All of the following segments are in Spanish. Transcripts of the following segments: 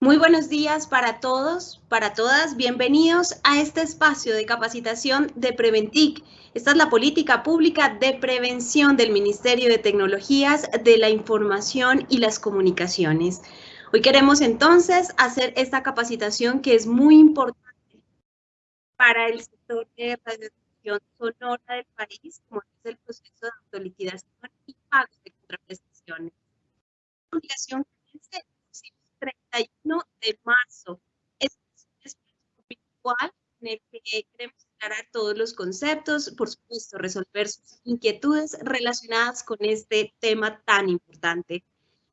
Muy buenos días para todos, para todas. Bienvenidos a este espacio de capacitación de Preventic. Esta es la política pública de prevención del Ministerio de Tecnologías de la Información y las Comunicaciones. Hoy queremos entonces hacer esta capacitación que es muy importante para el sector de radiodifusión sonora del país, como es el proceso de autoliquidación y pago de contraprestaciones. Obligación que 31 de marzo. Es un espacio virtual en el que queremos aclarar todos los conceptos, por supuesto, resolver sus inquietudes relacionadas con este tema tan importante.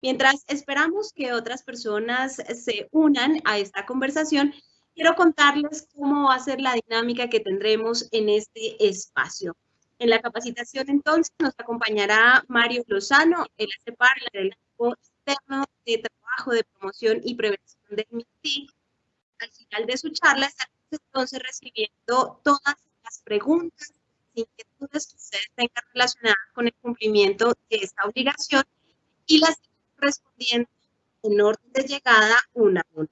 Mientras esperamos que otras personas se unan a esta conversación, quiero contarles cómo va a ser la dinámica que tendremos en este espacio. En la capacitación, entonces, nos acompañará Mario Lozano, el hace parte del equipo externo de de promoción y prevención del MITIC. Al final de su charla estaremos entonces recibiendo todas las preguntas, inquietudes que ustedes tengan relacionadas con el cumplimiento de esta obligación y las respondiendo en orden de llegada una a una.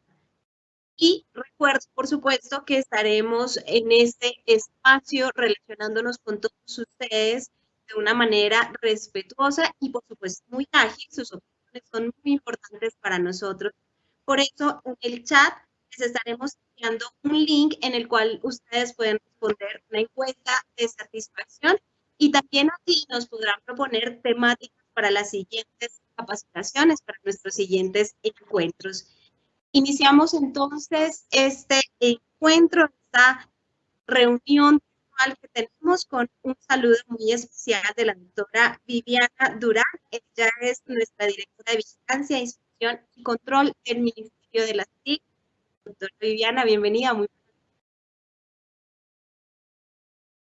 Y recuerdo, por supuesto, que estaremos en este espacio relacionándonos con todos ustedes de una manera respetuosa y, por supuesto, muy ágil. Sus son muy importantes para nosotros. Por eso, en el chat les estaremos enviando un link en el cual ustedes pueden responder una encuesta de satisfacción y también aquí nos podrán proponer temáticas para las siguientes capacitaciones, para nuestros siguientes encuentros. Iniciamos entonces este encuentro, esta reunión que tenemos con un saludo muy especial de la doctora Viviana Durán. Ella es nuestra directora de Vigilancia, Inspección y Control del Ministerio de la TIC. Doctora Viviana, bienvenida. Muy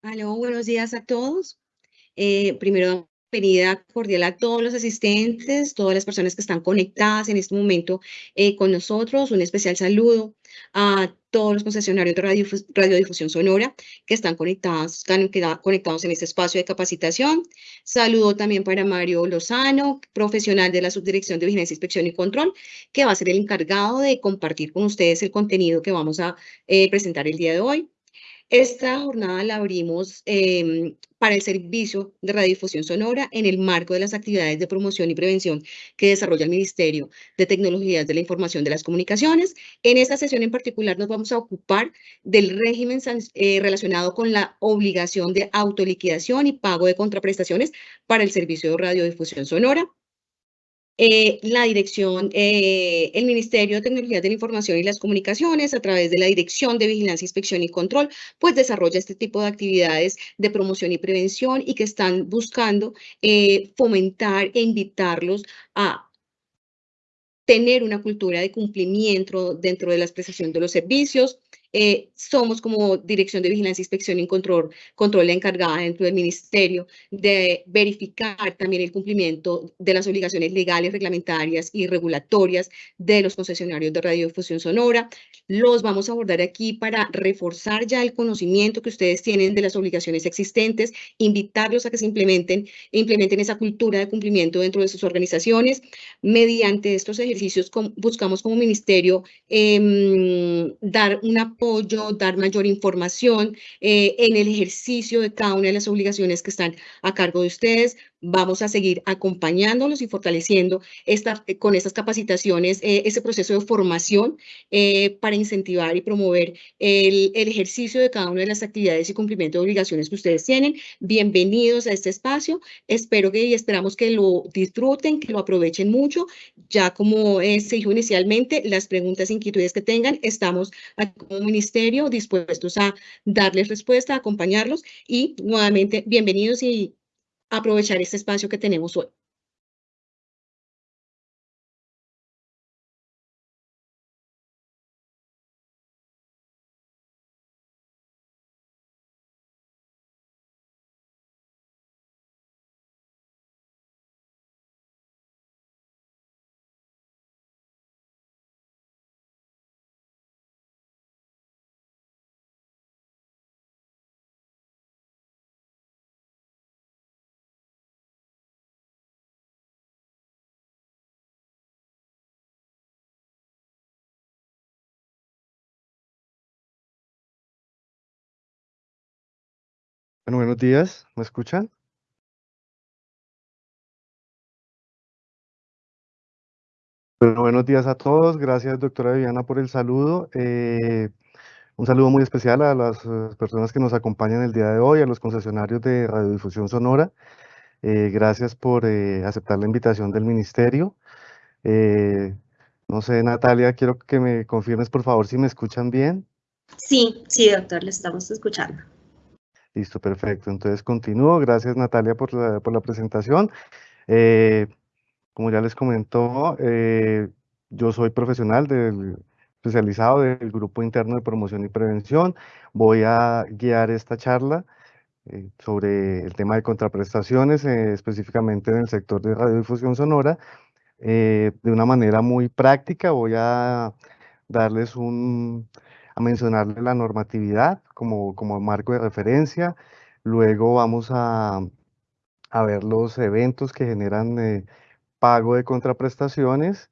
Aló, buenos días a todos. Eh, primero, bienvenida cordial a todos los asistentes, todas las personas que están conectadas en este momento eh, con nosotros. Un especial saludo a todos los concesionarios de radiodifusión sonora que están conectados, están conectados en este espacio de capacitación. Saludo también para Mario Lozano, profesional de la Subdirección de Vigilancia, Inspección y Control, que va a ser el encargado de compartir con ustedes el contenido que vamos a eh, presentar el día de hoy. Esta jornada la abrimos em, para el servicio de radiodifusión sonora en el marco de las actividades de promoción y prevención que desarrolla el Ministerio de Tecnologías de la Información de las Comunicaciones. En esta sesión en particular nos vamos a ocupar del régimen eh, relacionado con la obligación de autoliquidación y pago de contraprestaciones para el servicio de radiodifusión sonora. Eh, la dirección, eh, el Ministerio de Tecnologías de la Información y las Comunicaciones, a través de la Dirección de Vigilancia, Inspección y Control, pues desarrolla este tipo de actividades de promoción y prevención y que están buscando eh, fomentar e invitarlos a tener una cultura de cumplimiento dentro de la prestación de los servicios, eh, somos como Dirección de Vigilancia, Inspección y Control, control encargada dentro del Ministerio de verificar también el cumplimiento de las obligaciones legales, reglamentarias y regulatorias de los concesionarios de radiodifusión sonora. Los vamos a abordar aquí para reforzar ya el conocimiento que ustedes tienen de las obligaciones existentes, invitarlos a que se implementen, implementen esa cultura de cumplimiento dentro de sus organizaciones. Mediante estos ejercicios buscamos como ministerio eh, dar una dar mayor información eh, en el ejercicio de cada una de las obligaciones que están a cargo de ustedes. Vamos a seguir acompañándolos y fortaleciendo eh, con estas capacitaciones eh, ese proceso de formación para incentivar y promover el, ejercicio de cada una de las actividades y cumplimiento de obligaciones que ustedes tienen. Bienvenidos a este espacio. Espero que y esperamos que lo disfruten, que lo aprovechen mucho. Ya como se dijo inicialmente, las preguntas e inquietudes que tengan, estamos aquí como ministerio dispuestos a darles respuesta, a acompañarlos y nuevamente bienvenidos y aprovechar este espacio que tenemos hoy. Bueno, buenos días, ¿me escuchan? Bueno, buenos días a todos, gracias doctora Viviana por el saludo. Eh, un saludo muy especial a las eh, personas que nos acompañan el día de hoy, a los concesionarios de Radiodifusión Sonora. Eh, gracias por aceptar la invitación del ministerio. no sé, Natalia, quiero que me confirmes por favor si me escuchan bien. Sí, sí, doctor, le estamos escuchando. Listo, perfecto. Entonces continúo. Gracias, Natalia, por la, por la presentación. Eh, como ya les comentó, eh, yo soy profesional del, especializado del Grupo Interno de Promoción y Prevención. Voy a guiar esta charla eh, sobre el tema de contraprestaciones, específicamente en el sector de radiodifusión sonora. de una manera muy práctica voy a darles un, a mencionarle la normatividad como, como marco de referencia. Luego vamos a, a ver los eventos que generan eh, pago de contraprestaciones,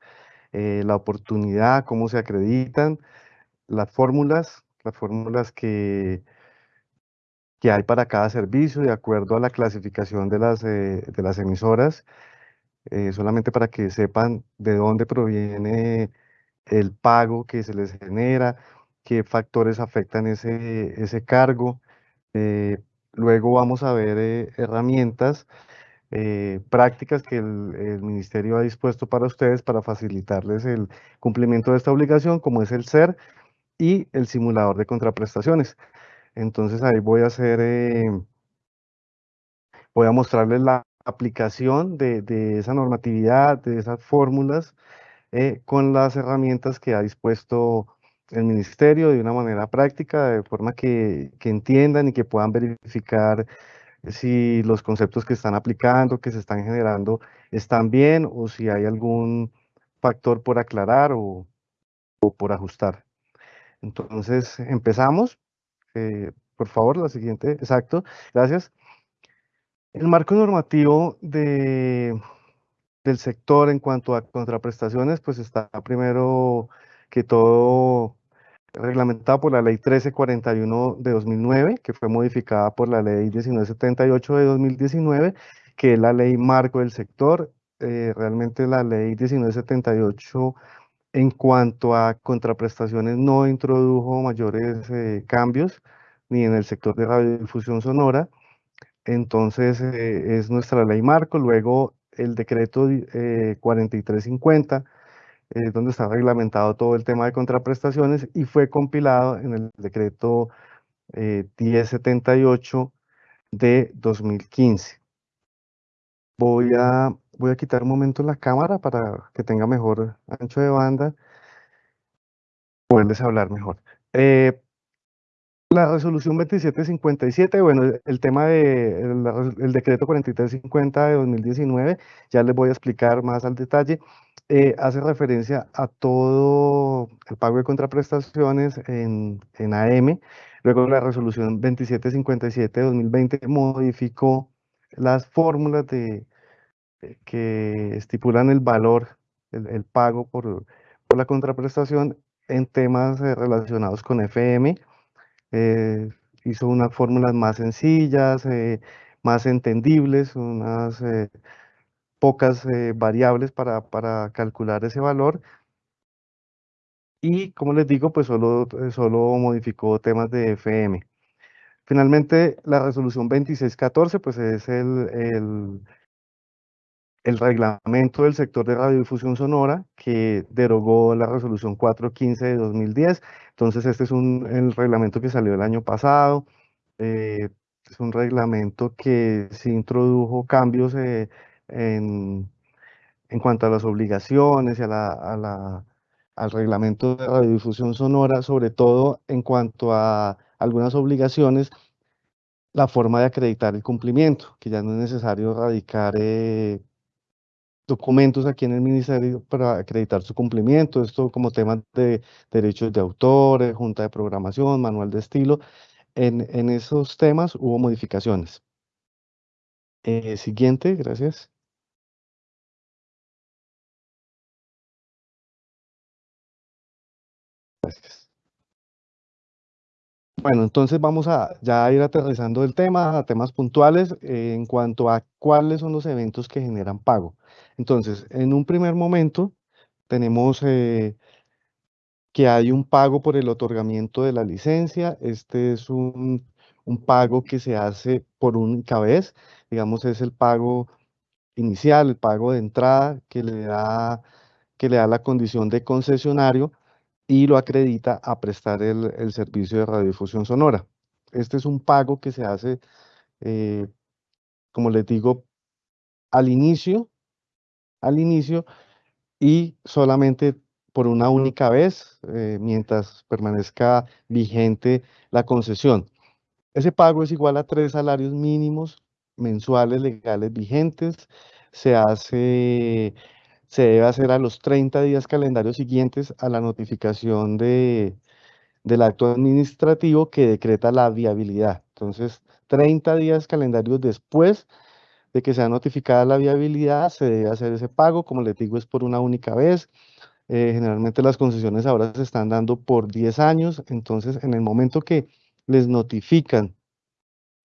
eh, la oportunidad, cómo se acreditan, las fórmulas, las fórmulas que, que hay para cada servicio de acuerdo a la clasificación de las, eh, de las emisoras, solamente para que sepan de dónde proviene el pago que se les genera, qué factores afectan ese, ese cargo. Eh, luego vamos a ver eh, herramientas eh, prácticas que el, el, ministerio ha dispuesto para ustedes para facilitarles el cumplimiento de esta obligación, como es el SER y el simulador de contraprestaciones. Entonces ahí voy a hacer, voy a mostrarles la aplicación de, de esa normatividad, de esas fórmulas, con las herramientas que ha dispuesto el ministerio de una manera práctica, de forma que, entiendan y que puedan verificar si los conceptos que están aplicando, que se están generando, están bien o si hay algún factor por aclarar o, por ajustar. Entonces, empezamos. Eh, por favor, la siguiente. Exacto. Gracias. El marco normativo de, del sector en cuanto a contraprestaciones, pues está primero que todo reglamentado por la ley 1341 de 2009, que fue modificada por la ley 1978 de 2019, que es la ley marco del sector. Eh, realmente la ley 1978 en cuanto a contraprestaciones no introdujo mayores eh, cambios ni en el sector de radiodifusión sonora. Entonces eh, es nuestra ley marco. Luego el decreto 4350 donde está reglamentado todo el tema de contraprestaciones y fue compilado en el decreto 1078 eh, de 2015. Voy a, voy a quitar un momento la cámara para que tenga mejor ancho de banda, poderles hablar mejor. Eh, la resolución 2757, bueno, el tema de, el decreto 4350 de 2019, ya les voy a explicar más al detalle, eh, hace referencia a todo el pago de contraprestaciones en, en AM. Luego la resolución 2757 de 2020 modificó las fórmulas de, que estipulan el valor, el, pago por, por, la contraprestación en temas eh, relacionados con FM eh, hizo unas fórmulas más sencillas, eh, más entendibles, unas eh, pocas variables para, para, calcular ese valor. Y como les digo, pues solo, solo modificó temas de FM. Finalmente, la resolución 2614, pues es el, el el reglamento del sector de radiodifusión sonora que derogó la resolución 415 de 2010. Entonces, este es un, el reglamento que salió el año pasado. Eh, es un reglamento que se introdujo cambios eh, en, en, cuanto a las obligaciones y a la, a la, al reglamento de radiodifusión sonora, sobre todo en cuanto a algunas obligaciones la forma de acreditar el cumplimiento, que ya no es necesario radicar eh, documentos aquí en el ministerio para acreditar su cumplimiento, esto como temas de derechos de autor, eh, junta de programación, manual de estilo. En, en esos temas hubo modificaciones. Eh, siguiente, gracias. Gracias. Bueno, entonces vamos a ya ir aterrizando el tema a temas puntuales eh, en cuanto a cuáles son los eventos que generan pago. Entonces, en un primer momento tenemos eh, que hay un pago por el otorgamiento de la licencia. Este es un, pago que se hace por única vez. Digamos, es el pago inicial, el pago de entrada que le da, que le da la condición de concesionario y lo acredita a prestar el, el servicio de radiodifusión sonora. Este es un pago que se hace, eh, como les digo, al inicio, al inicio y solamente por una única vez eh, mientras permanezca vigente la concesión. Ese pago es igual a tres salarios mínimos mensuales legales vigentes. Se hace, se debe hacer a los 30 días calendarios siguientes a la notificación de, del acto administrativo que decreta la viabilidad. Entonces, 30 días calendarios después de que sea notificada la viabilidad, se debe hacer ese pago. Como les digo, es por una única vez. Eh, generalmente las concesiones ahora se están dando por 10 años, entonces en el momento que les notifican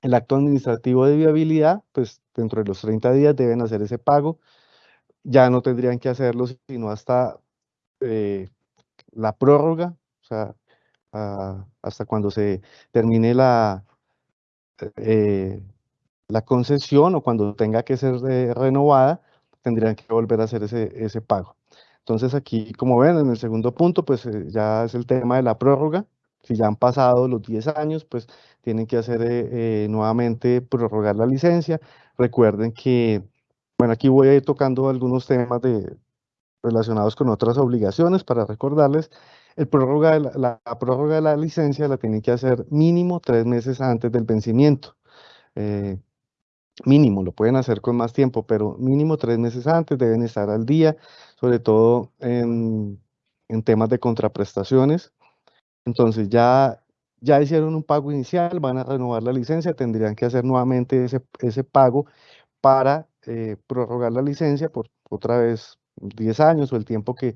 el acto administrativo de viabilidad, pues dentro de los 30 días deben hacer ese pago. Ya no tendrían que hacerlo sino hasta eh, la prórroga, o sea, a, hasta cuando se termine la, eh, la concesión o cuando tenga que ser eh, renovada, tendrían que volver a hacer ese, ese pago. Entonces aquí, como ven, en el segundo punto, pues ya es el tema de la prórroga. Si ya han pasado los 10 años, pues tienen que hacer nuevamente prorrogar la licencia. Recuerden que, bueno, aquí voy a ir tocando algunos temas de, relacionados con otras obligaciones para recordarles. El prórroga de la, la, prórroga de la licencia la tienen que hacer mínimo tres meses antes del vencimiento. Eh, mínimo, lo pueden hacer con más tiempo, pero mínimo tres meses antes deben estar al día, sobre todo en, en temas de contraprestaciones. Entonces ya, ya hicieron un pago inicial, van a renovar la licencia, tendrían que hacer nuevamente ese, ese pago para eh, prorrogar la licencia por otra vez 10 años o el tiempo que,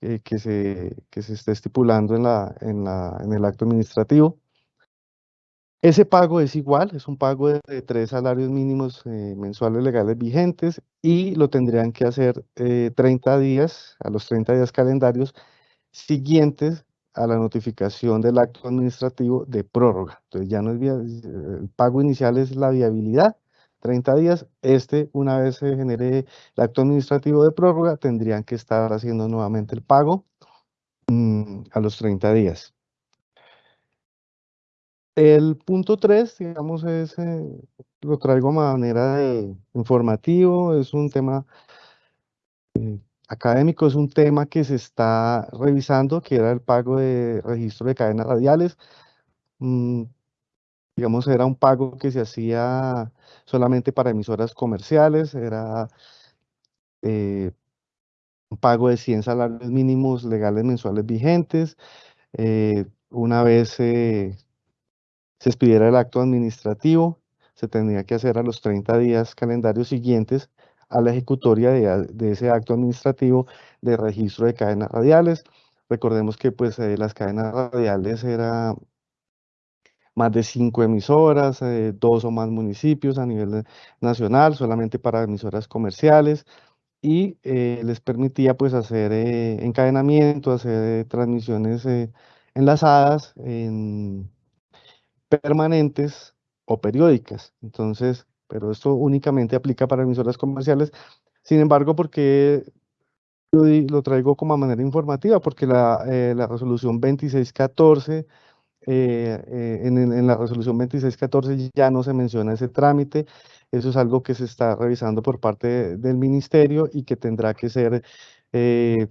eh, que, se, que se esté estipulando en, la, en, la, en el acto administrativo. Ese pago es igual, es un pago de, tres salarios mínimos eh, mensuales legales vigentes y lo tendrían que hacer eh, 30 días, a los 30 días calendarios siguientes a la notificación del acto administrativo de prórroga. Entonces ya no es el pago inicial es la viabilidad, 30 días. Este, una vez se genere el acto administrativo de prórroga, tendrían que estar haciendo nuevamente el pago mmm, a los 30 días. El punto 3, digamos, es, eh, lo traigo a manera de informativo, es un tema eh, académico, es un tema que se está revisando, que era el pago de registro de cadenas radiales. Digamos, era un pago que se hacía solamente para emisoras comerciales, era eh, un pago de 100 salarios mínimos legales mensuales vigentes. Eh, una vez se expidiera el acto administrativo, se tendría que hacer a los 30 días calendarios siguientes a la ejecutoria de, de ese acto administrativo de registro de cadenas radiales. Recordemos que pues eh, las cadenas radiales era más de cinco emisoras, eh, dos o más municipios a nivel nacional, solamente para emisoras comerciales y eh, les permitía pues hacer eh, encadenamiento, hacer transmisiones enlazadas en permanentes o periódicas. Entonces, pero esto únicamente aplica para emisoras comerciales. Sin embargo, porque yo lo traigo como manera informativa, porque la, eh, la resolución 2614, eh, eh, en, la resolución 2614 ya no se menciona ese trámite. Eso es algo que se está revisando por parte de, del ministerio y que tendrá que ser eh,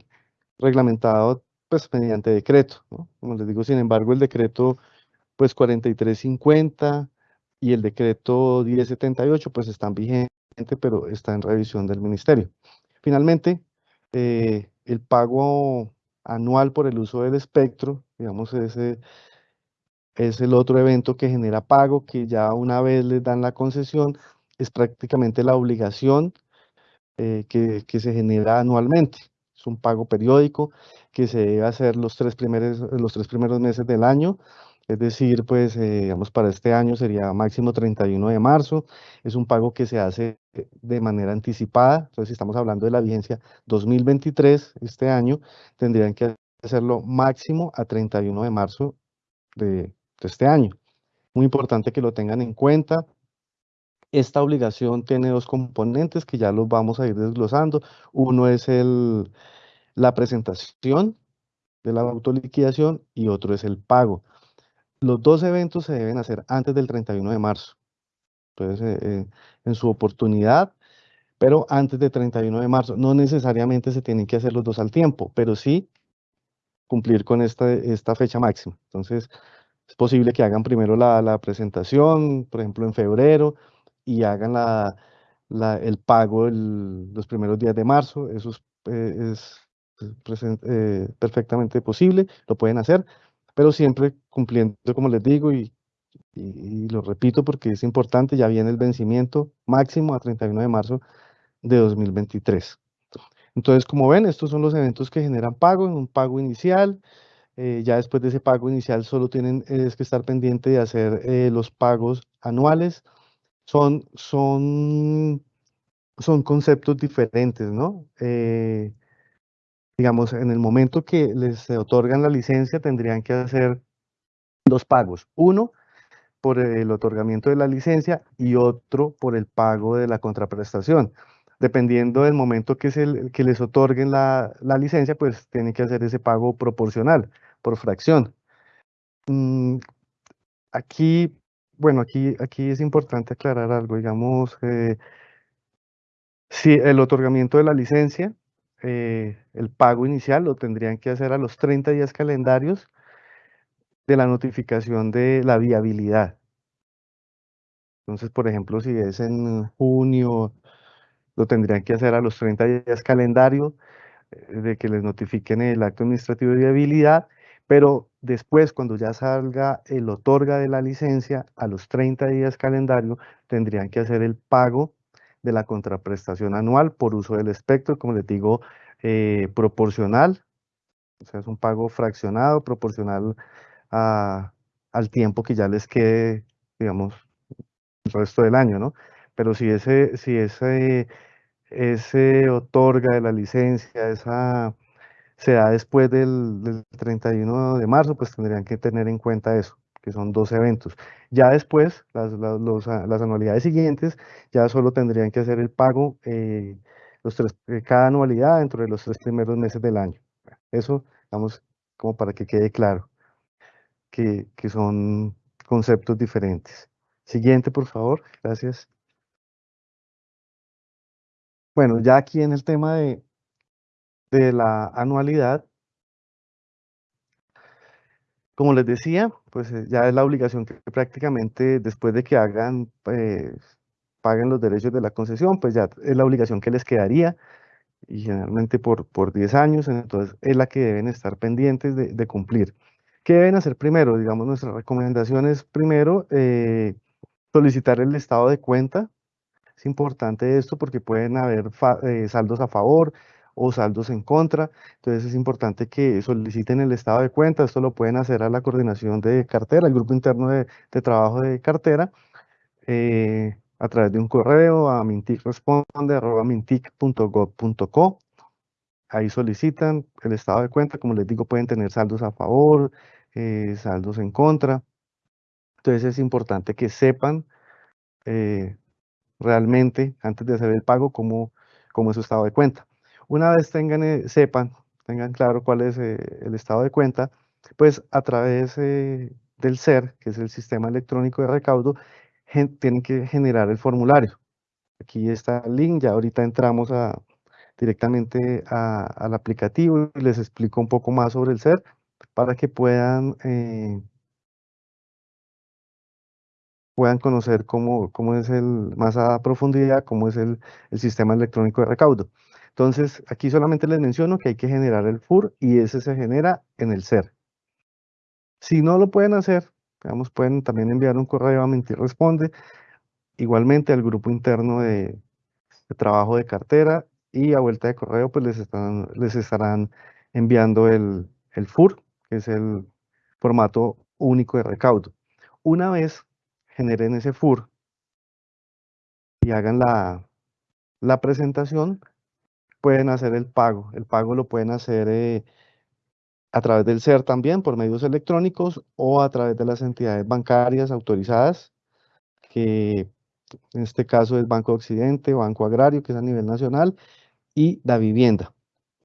reglamentado pues mediante decreto. Como les digo, sin embargo, el decreto pues 4350 y el decreto 1078 pues están vigentes, pero está en revisión del ministerio. Finalmente, eh, el pago anual por el uso del espectro, digamos, ese es el otro evento que genera pago, que ya una vez les dan la concesión, es prácticamente la obligación eh, que, que, se genera anualmente. Es un pago periódico que se debe hacer los tres primeros, los tres primeros meses del año Es decir, pues, eh, digamos, para este año sería máximo 31 de marzo. Es un pago que se hace de manera anticipada. Entonces, si estamos hablando de la vigencia 2023, este año, tendrían que hacerlo máximo a 31 de marzo de, este año. Muy importante que lo tengan en cuenta. Esta obligación tiene dos componentes que ya los vamos a ir desglosando. Uno es el, la presentación de la autoliquidación y otro es el pago. Los dos eventos se deben hacer antes del 31 de marzo. Entonces, eh, eh, en su oportunidad, pero antes del 31 de marzo. No necesariamente se tienen que hacer los dos al tiempo, pero sí cumplir con esta, esta fecha máxima. Entonces, es posible que hagan primero la, presentación, por ejemplo, en febrero, y hagan la, el pago los primeros días de marzo. Eso es, eh, perfectamente posible, lo pueden hacer pero siempre cumpliendo, como les digo, y, lo repito porque es importante, ya viene el vencimiento máximo a 31 de marzo de 2023. Entonces, como ven, estos son los eventos que generan pago, un pago inicial, eh, ya después de ese pago inicial solo tienen es que estar pendiente de hacer eh, los pagos anuales. Son, son, son conceptos diferentes, ¿no? Eh, digamos, en el momento que les otorgan la licencia, tendrían que hacer dos pagos. Uno por el otorgamiento de la licencia y otro por el pago de la contraprestación. Dependiendo del momento que, el, que les otorguen la, licencia, pues tienen que hacer ese pago proporcional, por fracción. Mm, aquí, bueno, aquí, aquí es importante aclarar algo, digamos, eh, si el otorgamiento de la licencia eh, el pago inicial lo tendrían que hacer a los 30 días calendarios de la notificación de la viabilidad. Entonces, por ejemplo, si es en junio, lo tendrían que hacer a los 30 días calendario eh, de que les notifiquen el acto administrativo de viabilidad, pero después, cuando ya salga el otorga de la licencia, a los 30 días calendario, tendrían que hacer el pago de la contraprestación anual por uso del espectro, como les digo, eh, proporcional, o sea, es un pago fraccionado, proporcional al tiempo que ya les quede, digamos, el resto del año, ¿no? Pero si ese, si ese, ese otorga de la licencia, esa se da después del, del 31 de marzo, pues tendrían que tener en cuenta eso que son dos eventos. Ya después, las, las, anualidades siguientes, ya solo tendrían que hacer el pago eh, los tres, eh, cada anualidad dentro de los tres primeros meses del año. Eso, vamos, como para que quede claro, que, que son conceptos diferentes. Siguiente, por favor, gracias. Bueno, ya aquí en el tema de, de la anualidad, como les decía, pues eh, ya es la obligación que prácticamente después de que hagan, pues, paguen los derechos de la concesión, pues ya es la obligación que les quedaría y generalmente por, por 10 años, entonces es la que deben estar pendientes de, cumplir. ¿Qué deben hacer primero? Digamos, nuestra recomendación es primero eh, solicitar el estado de cuenta. Es importante esto porque pueden haber eh, saldos a favor, o saldos en contra. Entonces es importante que soliciten el estado de cuenta. Esto lo pueden hacer a la coordinación de cartera, el grupo interno de, trabajo de cartera, eh, a través de un correo a minticresponde.mintic.gov.co. Ahí solicitan el estado de cuenta. Como les digo, pueden tener saldos a favor, eh, saldos en contra. Entonces es importante que sepan eh, realmente, antes de hacer el pago, cómo, cómo es su estado de cuenta. Una vez tengan, eh, sepan, tengan claro cuál es eh, el estado de cuenta, pues a través eh, del SER, que es el Sistema Electrónico de Recaudo, tienen que generar el formulario. Aquí está el link, ya ahorita entramos a, directamente al aplicativo y les explico un poco más sobre el SER para que puedan puedan conocer cómo, cómo es el, más a profundidad, cómo es el, el sistema electrónico de recaudo. Entonces, aquí solamente les menciono que hay que generar el FUR y ese se genera en el SER. Si no lo pueden hacer, digamos, pueden también enviar un correo a Mentir Responde, igualmente al grupo interno de, trabajo de cartera y a vuelta de correo pues les, están, les estarán enviando el, el FUR, que es el formato único de recaudo. Una vez generen ese FUR y hagan la, la presentación, pueden hacer el pago. El pago lo pueden hacer eh, a través del SER también, por medios electrónicos o a través de las entidades bancarias autorizadas, que en este caso es Banco Occidente, Banco Agrario, que es a nivel nacional, y la vivienda.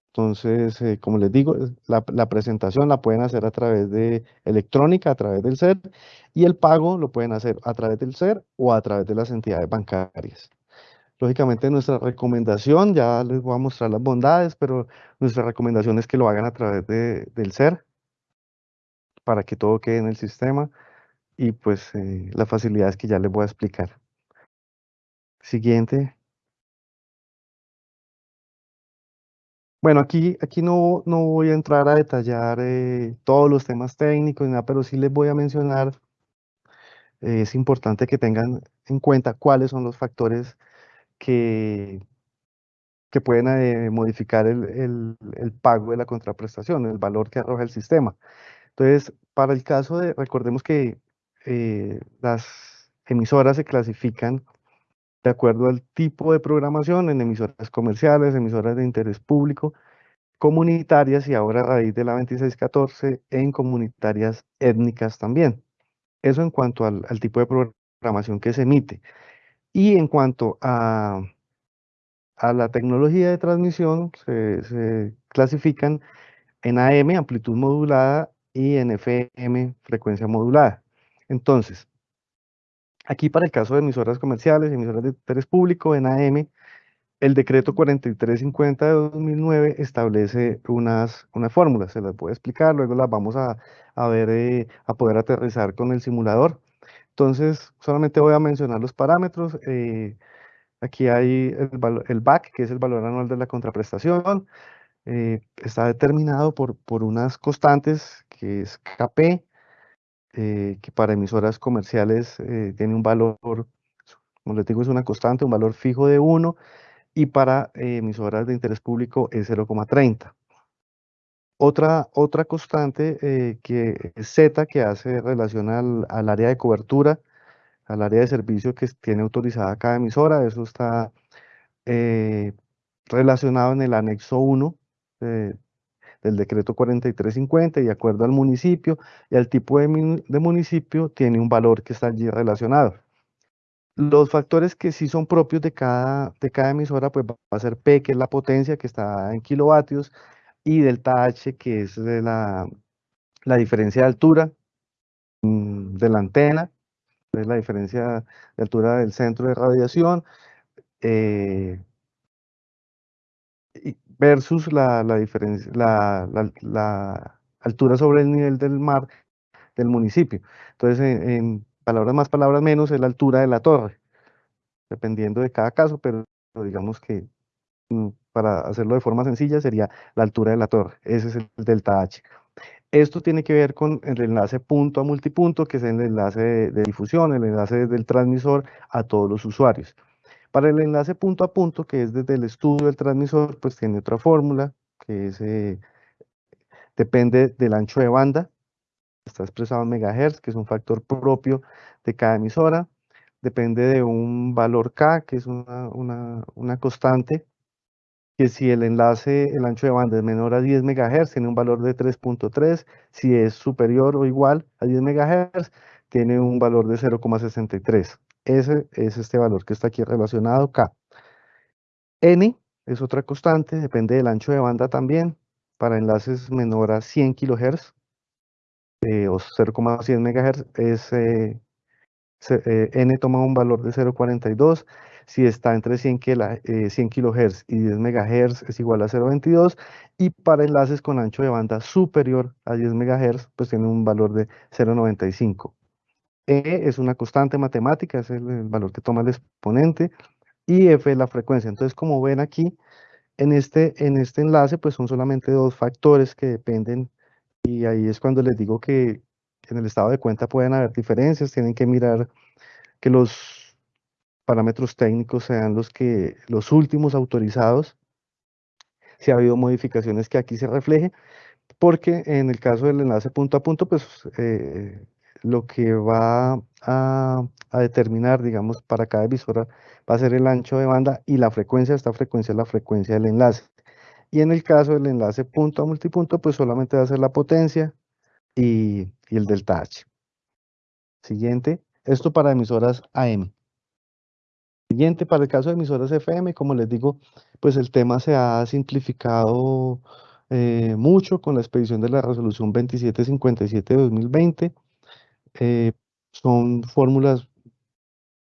Entonces, eh, como les digo, la, la, presentación la pueden hacer a través de electrónica, a través del SER, y el pago lo pueden hacer a través del SER o a través de las entidades bancarias. Lógicamente nuestra recomendación, ya les voy a mostrar las bondades, pero nuestra recomendación es que lo hagan a través de, del SER para que todo quede en el sistema y pues eh, las facilidades que ya les voy a explicar. Siguiente. Bueno, aquí, aquí no, no voy a entrar a detallar eh, todos los temas técnicos, nada, pero sí les voy a mencionar, eh, es importante que tengan en cuenta cuáles son los factores que, pueden eh, modificar el, el, pago de la contraprestación, el valor que arroja el sistema. Entonces, para el caso de, recordemos que eh, las emisoras se clasifican de acuerdo al tipo de programación en emisoras comerciales, emisoras de interés público, comunitarias y ahora a raíz de la 2614 en comunitarias étnicas también. Eso en cuanto al tipo de programación que se emite. Y en cuanto a, la tecnología de transmisión, se, clasifican en AM, amplitud modulada, y en FM, frecuencia modulada. Entonces, aquí para el caso de emisoras comerciales, emisoras de interés público, en AM, el decreto 4350 de 2009 establece unas, unas fórmulas, se las voy a explicar, luego las vamos a, a ver, eh, a poder aterrizar con el simulador. Entonces, solamente voy a mencionar los parámetros. Eh, aquí hay el, el, BAC, que es el valor anual de la contraprestación. Eh, está determinado por, por unas constantes, que es KP, eh, que para emisoras comerciales tiene un valor, como les digo, es una constante, un valor fijo de 1, y para emisoras de interés público es 0,30. Otra, otra constante eh, que Z, que hace relación al, al, área de cobertura, al área de servicio que tiene autorizada cada emisora, eso está eh, relacionado en el anexo 1 del decreto 4350 y de acuerdo al municipio y al tipo de, de, municipio tiene un valor que está allí relacionado. Los factores que sí son propios de cada, de cada emisora, pues va a ser P, que es la potencia que está en kilovatios, y delta H, que es la, la diferencia de altura mm, de la antena, es la diferencia de altura del centro de radiación, eh, versus la, la, diferencia, la, la, altura sobre el nivel del mar del municipio. Entonces, en, palabras más, palabras menos, es la altura de la torre, dependiendo de cada caso, pero digamos que para hacerlo de forma sencilla, sería la altura de la torre. Ese es el delta H. Esto tiene que ver con el enlace punto a multipunto, que es el enlace de, difusión, el enlace del transmisor a todos los usuarios. Para el enlace punto a punto, que es desde el estudio del transmisor, pues tiene otra fórmula, que eh, depende del ancho de banda, está expresado en megahertz, que es un factor propio de cada emisora, depende de un valor K, que es una, una constante, que si el enlace, el ancho de banda es menor a 10 MHz, tiene un valor de 3.3, si es superior o igual a 10 MHz, tiene un valor de 0,63. Ese es este valor que está aquí relacionado, K. N es otra constante, depende del ancho de banda también, para enlaces menor a 100 kHz eh, o 0,100 MHz, es, N toma un valor de 0,42, si está entre 100, 100 kHz y 10 MHz es igual a 0.22 y para enlaces con ancho de banda superior a 10 MHz pues tiene un valor de 0.95. E es una constante matemática, es el, valor que toma el exponente y F es la frecuencia. Entonces como ven aquí en este, en este enlace pues son solamente dos factores que dependen y ahí es cuando les digo que en el estado de cuenta pueden haber diferencias, tienen que mirar que los parámetros técnicos sean los, que, los últimos autorizados. Si ha habido modificaciones que aquí se refleje, porque en el caso del enlace punto a punto, pues eh, lo que va a, determinar, digamos, para cada emisora va a ser el ancho de banda y la frecuencia, esta frecuencia es la frecuencia del enlace. Y en el caso del enlace punto a multipunto, pues solamente va a ser la potencia y, y el delta H. Siguiente, esto para emisoras AM. Siguiente, para el caso de emisoras FM, como les digo, pues el tema se ha simplificado eh, mucho con la expedición de la resolución 2757 de 2020. Eh, son fórmulas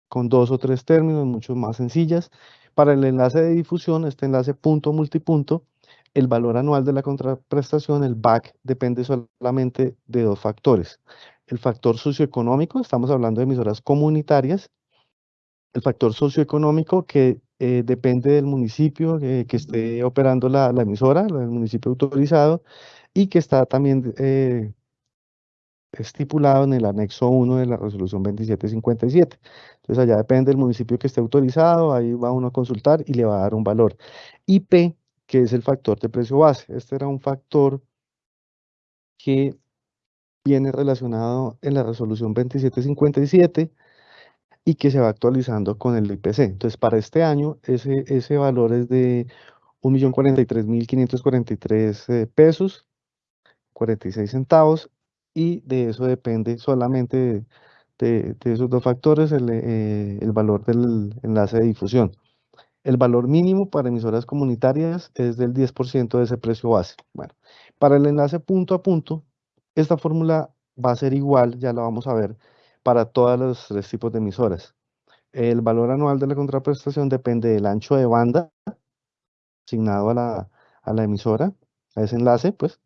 con dos o tres términos, mucho más sencillas. Para el enlace de difusión, este enlace punto multipunto, el valor anual de la contraprestación, el BAC, depende solamente de dos factores. El factor socioeconómico, estamos hablando de emisoras comunitarias, el factor socioeconómico que eh, depende del municipio eh, que esté operando la, la, emisora, el municipio autorizado, y que está también eh, estipulado en el anexo 1 de la resolución 2757. Entonces allá depende del municipio que esté autorizado, ahí va uno a consultar y le va a dar un valor. IP, que es el factor de precio base. Este era un factor que viene relacionado en la resolución 2757 y que se va actualizando con el IPC. Entonces, para este año, ese, ese valor es de 1.043.543 eh, pesos, 46 centavos, y de eso depende solamente de, esos dos factores el, eh, el valor del enlace de difusión. El valor mínimo para emisoras comunitarias es del 10% de ese precio base. Bueno, para el enlace punto a punto, esta fórmula va a ser igual, ya la vamos a ver, para todos los tres tipos de emisoras. El valor anual de la contraprestación depende del ancho de banda asignado a la, a la emisora, a ese enlace, pues,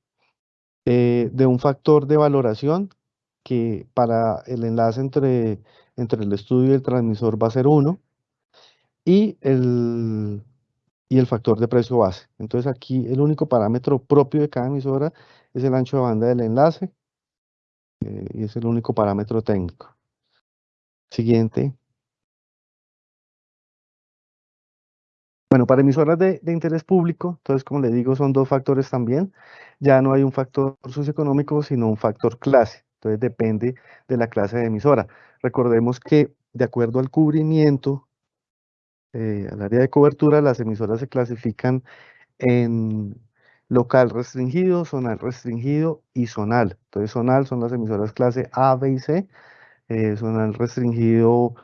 eh, de un factor de valoración que para el enlace entre, entre el estudio y el transmisor va a ser 1, y el, y el factor de precio base. Entonces aquí el único parámetro propio de cada emisora es el ancho de banda del enlace eh, y es el único parámetro técnico. Siguiente. Bueno, para emisoras de, interés público, entonces como le digo, son dos factores también. Ya no hay un factor socioeconómico, sino un factor clase. Entonces depende de la clase de emisora. Recordemos que de acuerdo al cubrimiento eh, al área de cobertura, las emisoras se clasifican en local restringido, zonal restringido y zonal. Entonces, zonal son las emisoras clase A, B y C, eh, zonal restringido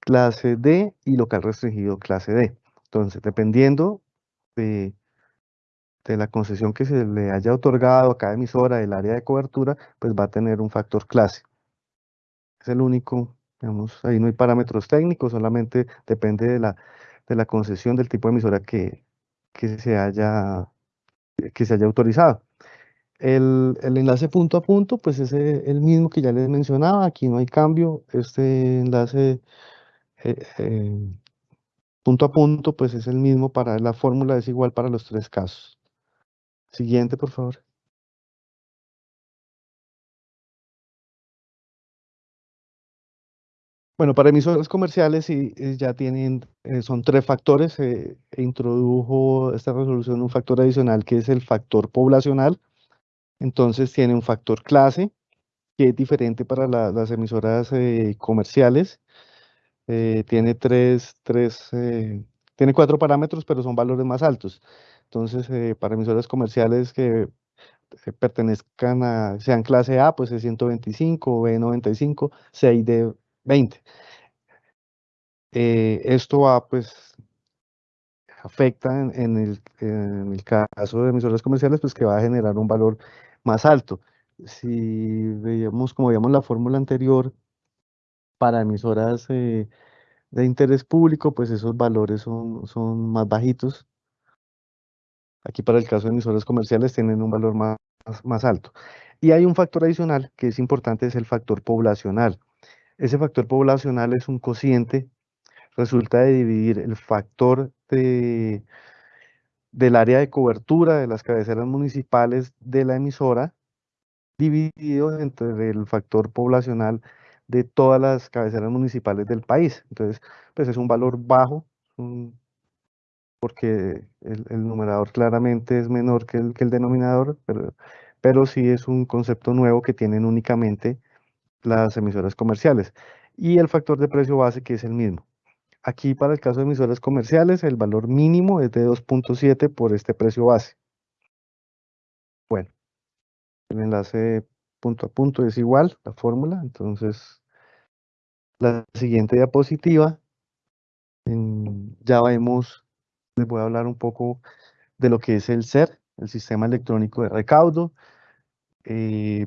clase D y local restringido clase D. Entonces, dependiendo de, de la concesión que se le haya otorgado a cada emisora del área de cobertura, pues va a tener un factor clase. Es el único Digamos, ahí no hay parámetros técnicos, solamente depende de la, de la concesión del tipo de emisora que, que, se, haya, que se haya autorizado. El, el, enlace punto a punto, pues es el mismo que ya les mencionaba, aquí no hay cambio, este enlace eh, eh, punto a punto, pues es el mismo para la fórmula, es igual para los tres casos. Siguiente, por favor. Bueno, para emisoras comerciales sí, eh, ya tienen, eh, son tres factores. Eh, e introdujo esta resolución un factor adicional que es el factor poblacional. Entonces tiene un factor clase que es diferente para la, las emisoras comerciales. tiene tres, tres tiene cuatro parámetros, pero son valores más altos. Entonces, para emisoras comerciales que pertenezcan a, sean clase A, pues es 125, B 95, C y D 20. Eh, esto va, pues, afecta en, el, caso de emisoras comerciales, pues que va a generar un valor más alto. Si veíamos, como veíamos la fórmula anterior, para emisoras eh, de interés público, pues esos valores son, son más bajitos. Aquí para el caso de emisoras comerciales tienen un valor más, más alto. Y hay un factor adicional que es importante, es el factor poblacional. Ese factor poblacional es un cociente, resulta de dividir el factor de, del área de cobertura de las cabeceras municipales de la emisora, dividido entre el factor poblacional de todas las cabeceras municipales del país. Entonces, pues es un valor bajo, porque el, numerador claramente es menor que el, que el denominador, pero, pero sí es un concepto nuevo que tienen únicamente las emisoras comerciales. Y el factor de precio base que es el mismo. Aquí para el caso de emisoras comerciales el valor mínimo es de 2.7 por este precio base. Bueno, el enlace punto a punto es igual, la fórmula, entonces la siguiente diapositiva ya vemos, les voy a hablar un poco de lo que es el SER, el Sistema Electrónico de Recaudo. Eh,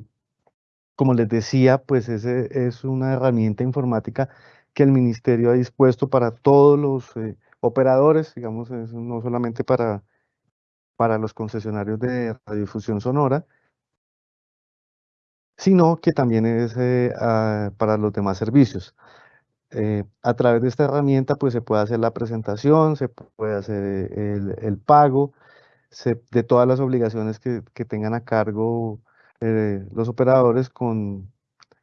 como les decía, pues ese es una herramienta informática que el ministerio ha dispuesto para todos los eh, operadores, digamos, no solamente para, para los concesionarios de radiodifusión sonora, sino que también es eh, para los demás servicios. Eh, a través de esta herramienta pues se puede hacer la presentación, se puede hacer el, pago de todas las obligaciones que, tengan a cargo eh, los operadores con,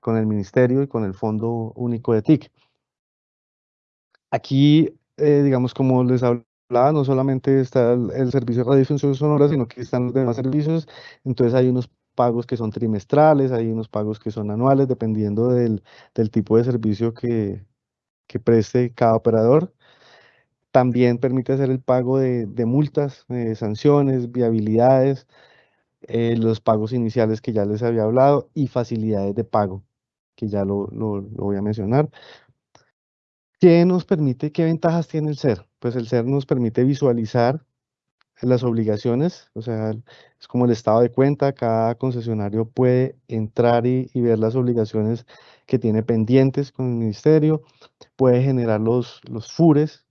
con, el ministerio y con el Fondo Único de TIC. Aquí, eh, digamos, como les hablaba, no solamente está el, servicio de radiodifusión sonora, sino que están los demás servicios, entonces hay unos pagos que son trimestrales, hay unos pagos que son anuales, dependiendo del, del tipo de servicio que, que preste cada operador. También permite hacer el pago de, multas, eh, sanciones, viabilidades, eh, los pagos iniciales que ya les había hablado y facilidades de pago, que ya lo, voy a mencionar. ¿Qué nos permite, qué ventajas tiene el SER? Pues el SER nos permite visualizar las obligaciones, o sea, es como el estado de cuenta, cada concesionario puede entrar y, y ver las obligaciones que tiene pendientes con el ministerio, puede generar los, los FURES,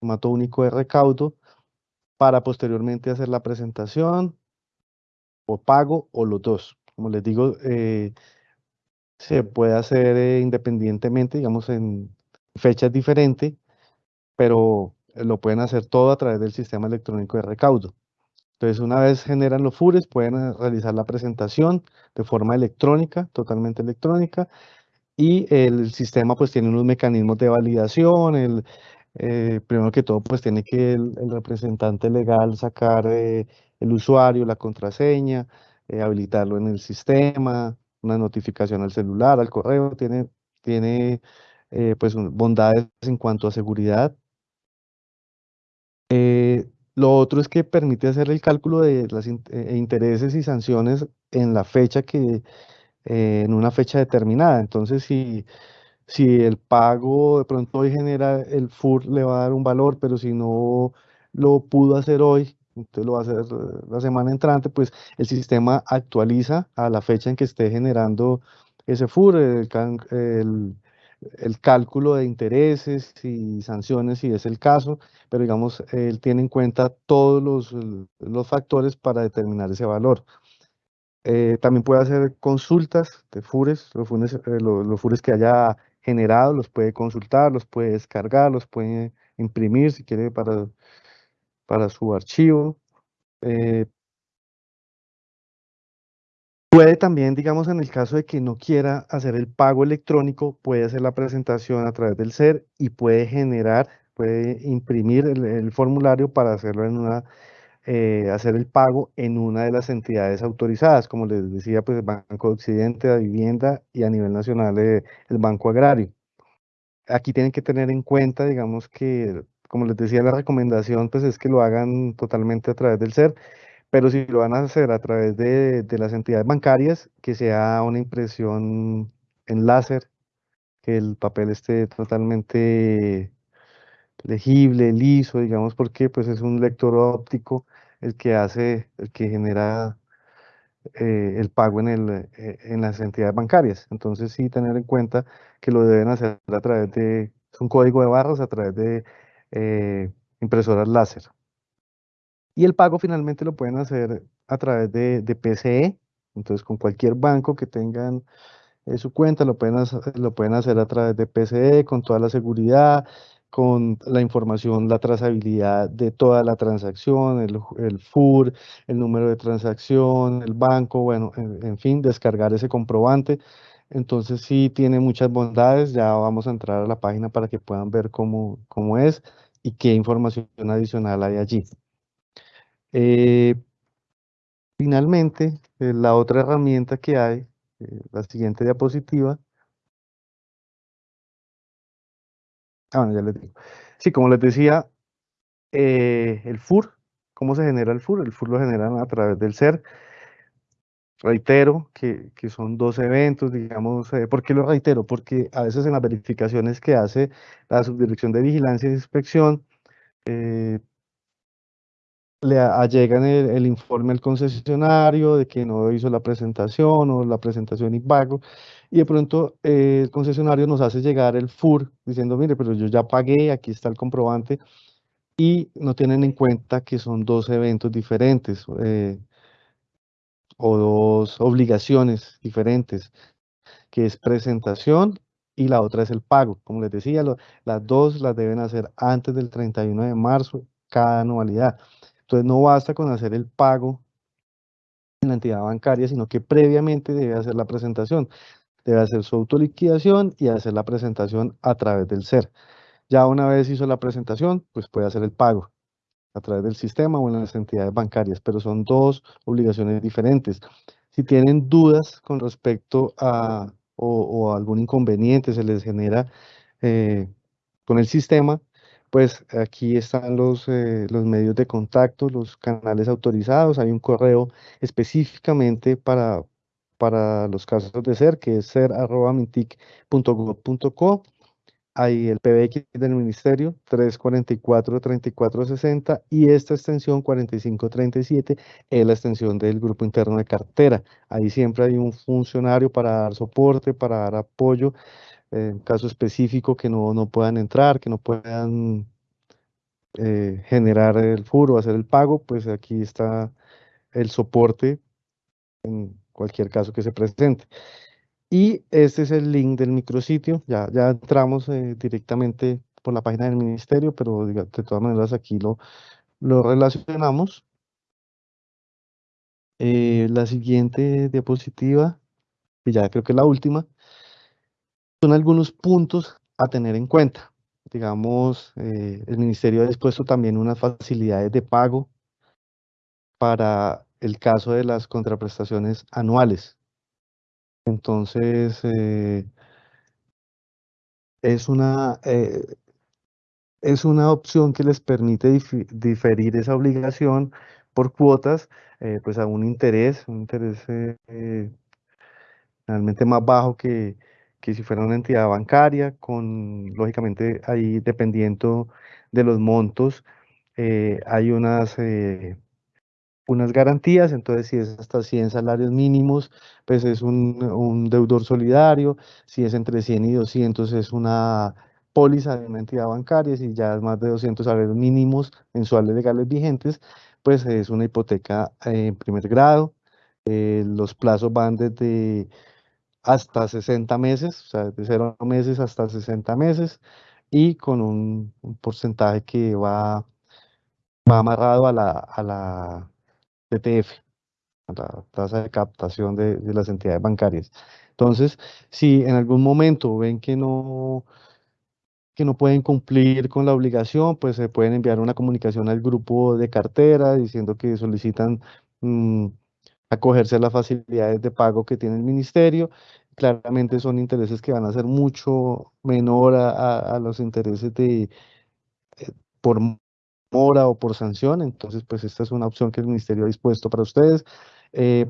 formato único de recaudo, para posteriormente hacer la presentación o pago o los dos. Como les digo, eh, se puede hacer eh, independientemente, digamos, en fechas diferentes, pero lo pueden hacer todo a través del sistema electrónico de recaudo. Entonces, una vez generan los FURES, pueden eh, realizar la presentación de forma electrónica, totalmente electrónica, y el sistema pues tiene unos mecanismos de validación, el, eh, primero que todo pues tiene que el, representante legal sacar eh, el usuario, la contraseña, eh, habilitarlo en el sistema, una notificación al celular, al correo, tiene, tiene pues bondades en cuanto a seguridad. lo otro es que permite hacer el cálculo de los intereses y sanciones en la fecha que eh, en una fecha determinada. Entonces, si, si el pago de pronto hoy genera, el FUR le va a dar un valor, pero si no lo pudo hacer hoy, entonces lo va a hacer la semana entrante, pues el sistema actualiza a la fecha en que esté generando ese FUR, el, el, cálculo de intereses y sanciones si es el caso, pero digamos, él tiene en cuenta todos los, los factores para determinar ese valor. Eh, también puede hacer consultas de FURES, los FURES, eh, los, FURES que haya generado, los puede consultar, los puede descargar, los puede imprimir si quiere para, para su archivo. Eh, puede también, digamos, en el caso de que no quiera hacer el pago electrónico, puede hacer la presentación a través del SER y puede generar, puede imprimir el formulario para hacerlo en una eh, hacer el pago en una de las entidades autorizadas, como les decía, pues el Banco de Occidente, la Vivienda y a nivel nacional eh, el Banco Agrario. Aquí tienen que tener en cuenta, digamos que, como les decía, la recomendación pues es que lo hagan totalmente a través del SER, pero si lo van a hacer a través de, de las entidades bancarias, que sea una impresión en láser, que el papel esté totalmente legible, liso, digamos, porque pues es un lector óptico el que hace, el que genera eh, el pago en, el, eh, en las entidades bancarias. Entonces sí tener en cuenta que lo deben hacer a través de, un código de barras a través de eh, impresoras láser. Y el pago finalmente lo pueden hacer a través de, de PCE, entonces con cualquier banco que tengan su cuenta lo pueden, lo pueden hacer a través de PCE con toda la seguridad, con la información, la trazabilidad de toda la transacción, el, el FUR, el número de transacción, el banco, bueno, en, fin, descargar ese comprobante. Entonces sí tiene muchas bondades, ya vamos a entrar a la página para que puedan ver cómo, cómo es y qué información adicional hay allí. Eh, finalmente, eh, la otra herramienta que hay, la siguiente diapositiva, ah, bueno, ya les digo. Sí, como les decía, el FUR, ¿cómo se genera el FUR? El FUR lo generan a través del SER. Reitero que, son dos eventos, digamos, eh, ¿por qué lo reitero? Porque a veces en las verificaciones que hace la Subdirección de Vigilancia e Inspección, eh, le allegan el, informe al concesionario de que no hizo la presentación o la presentación y pago, y de pronto eh, el concesionario nos hace llegar el FUR diciendo, mire, pero yo ya pagué, aquí está el comprobante, y no tienen en cuenta que son dos eventos diferentes. Eh, o dos obligaciones diferentes, que es presentación y la otra es el pago. Como les decía, las dos las deben hacer antes del 31 de marzo, cada anualidad. Entonces no basta con hacer el pago en la entidad bancaria, sino que previamente debe hacer la presentación. Debe hacer su autoliquidación y hacer la presentación a través del SER. Ya una vez hizo la presentación, pues puede hacer el pago a través del sistema o en las entidades bancarias, pero son dos obligaciones diferentes. Si tienen dudas con respecto a o, algún inconveniente se les genera eh, con el sistema, pues aquí están los, eh, los medios de contacto, los canales autorizados, hay un correo específicamente para, para los casos de ser, que es ser.mintic.gov.co hay el PBX del Ministerio 344-3460 y esta extensión 4537 es la extensión del grupo interno de cartera. Ahí siempre hay un funcionario para dar soporte, para dar apoyo en caso específico que no, no puedan entrar, que no puedan eh, generar el furo, hacer el pago, pues aquí está el soporte en cualquier caso que se presente. Y este es el link del micrositio. Ya, ya entramos eh, directamente por la página del ministerio, pero de todas maneras aquí lo, lo relacionamos. Eh, la siguiente diapositiva, y ya creo que la última, son algunos puntos a tener en cuenta. Digamos, eh, el ministerio ha dispuesto también unas facilidades de pago para el caso de las contraprestaciones anuales. Entonces, eh, es una, eh, es una opción que les permite diferir esa obligación por cuotas, pues a un interés, un interés realmente más bajo que, que si fuera una entidad bancaria, con, lógicamente, ahí dependiendo de los montos, hay unas unas garantías, entonces si es hasta 100 salarios mínimos, pues es un, deudor solidario, si es entre 100 y 200 es una póliza de una entidad bancaria, si ya es más de 200 salarios mínimos mensuales legales vigentes, pues es una hipoteca en primer grado, eh, los plazos van desde hasta 60 meses, o sea, de 0 meses hasta 60 meses, y con un, porcentaje que va, va amarrado a la, a la TTF, la tasa de captación de, las entidades bancarias. Entonces, si en algún momento ven que no, que no pueden cumplir con la obligación, pues se pueden enviar una comunicación al grupo de cartera diciendo que solicitan mm, acogerse a las facilidades de pago que tiene el ministerio. Claramente son intereses que van a ser mucho menor a, los intereses de eh, por mora o por sanción, entonces pues esta es una opción que el ministerio ha dispuesto para ustedes. Eh,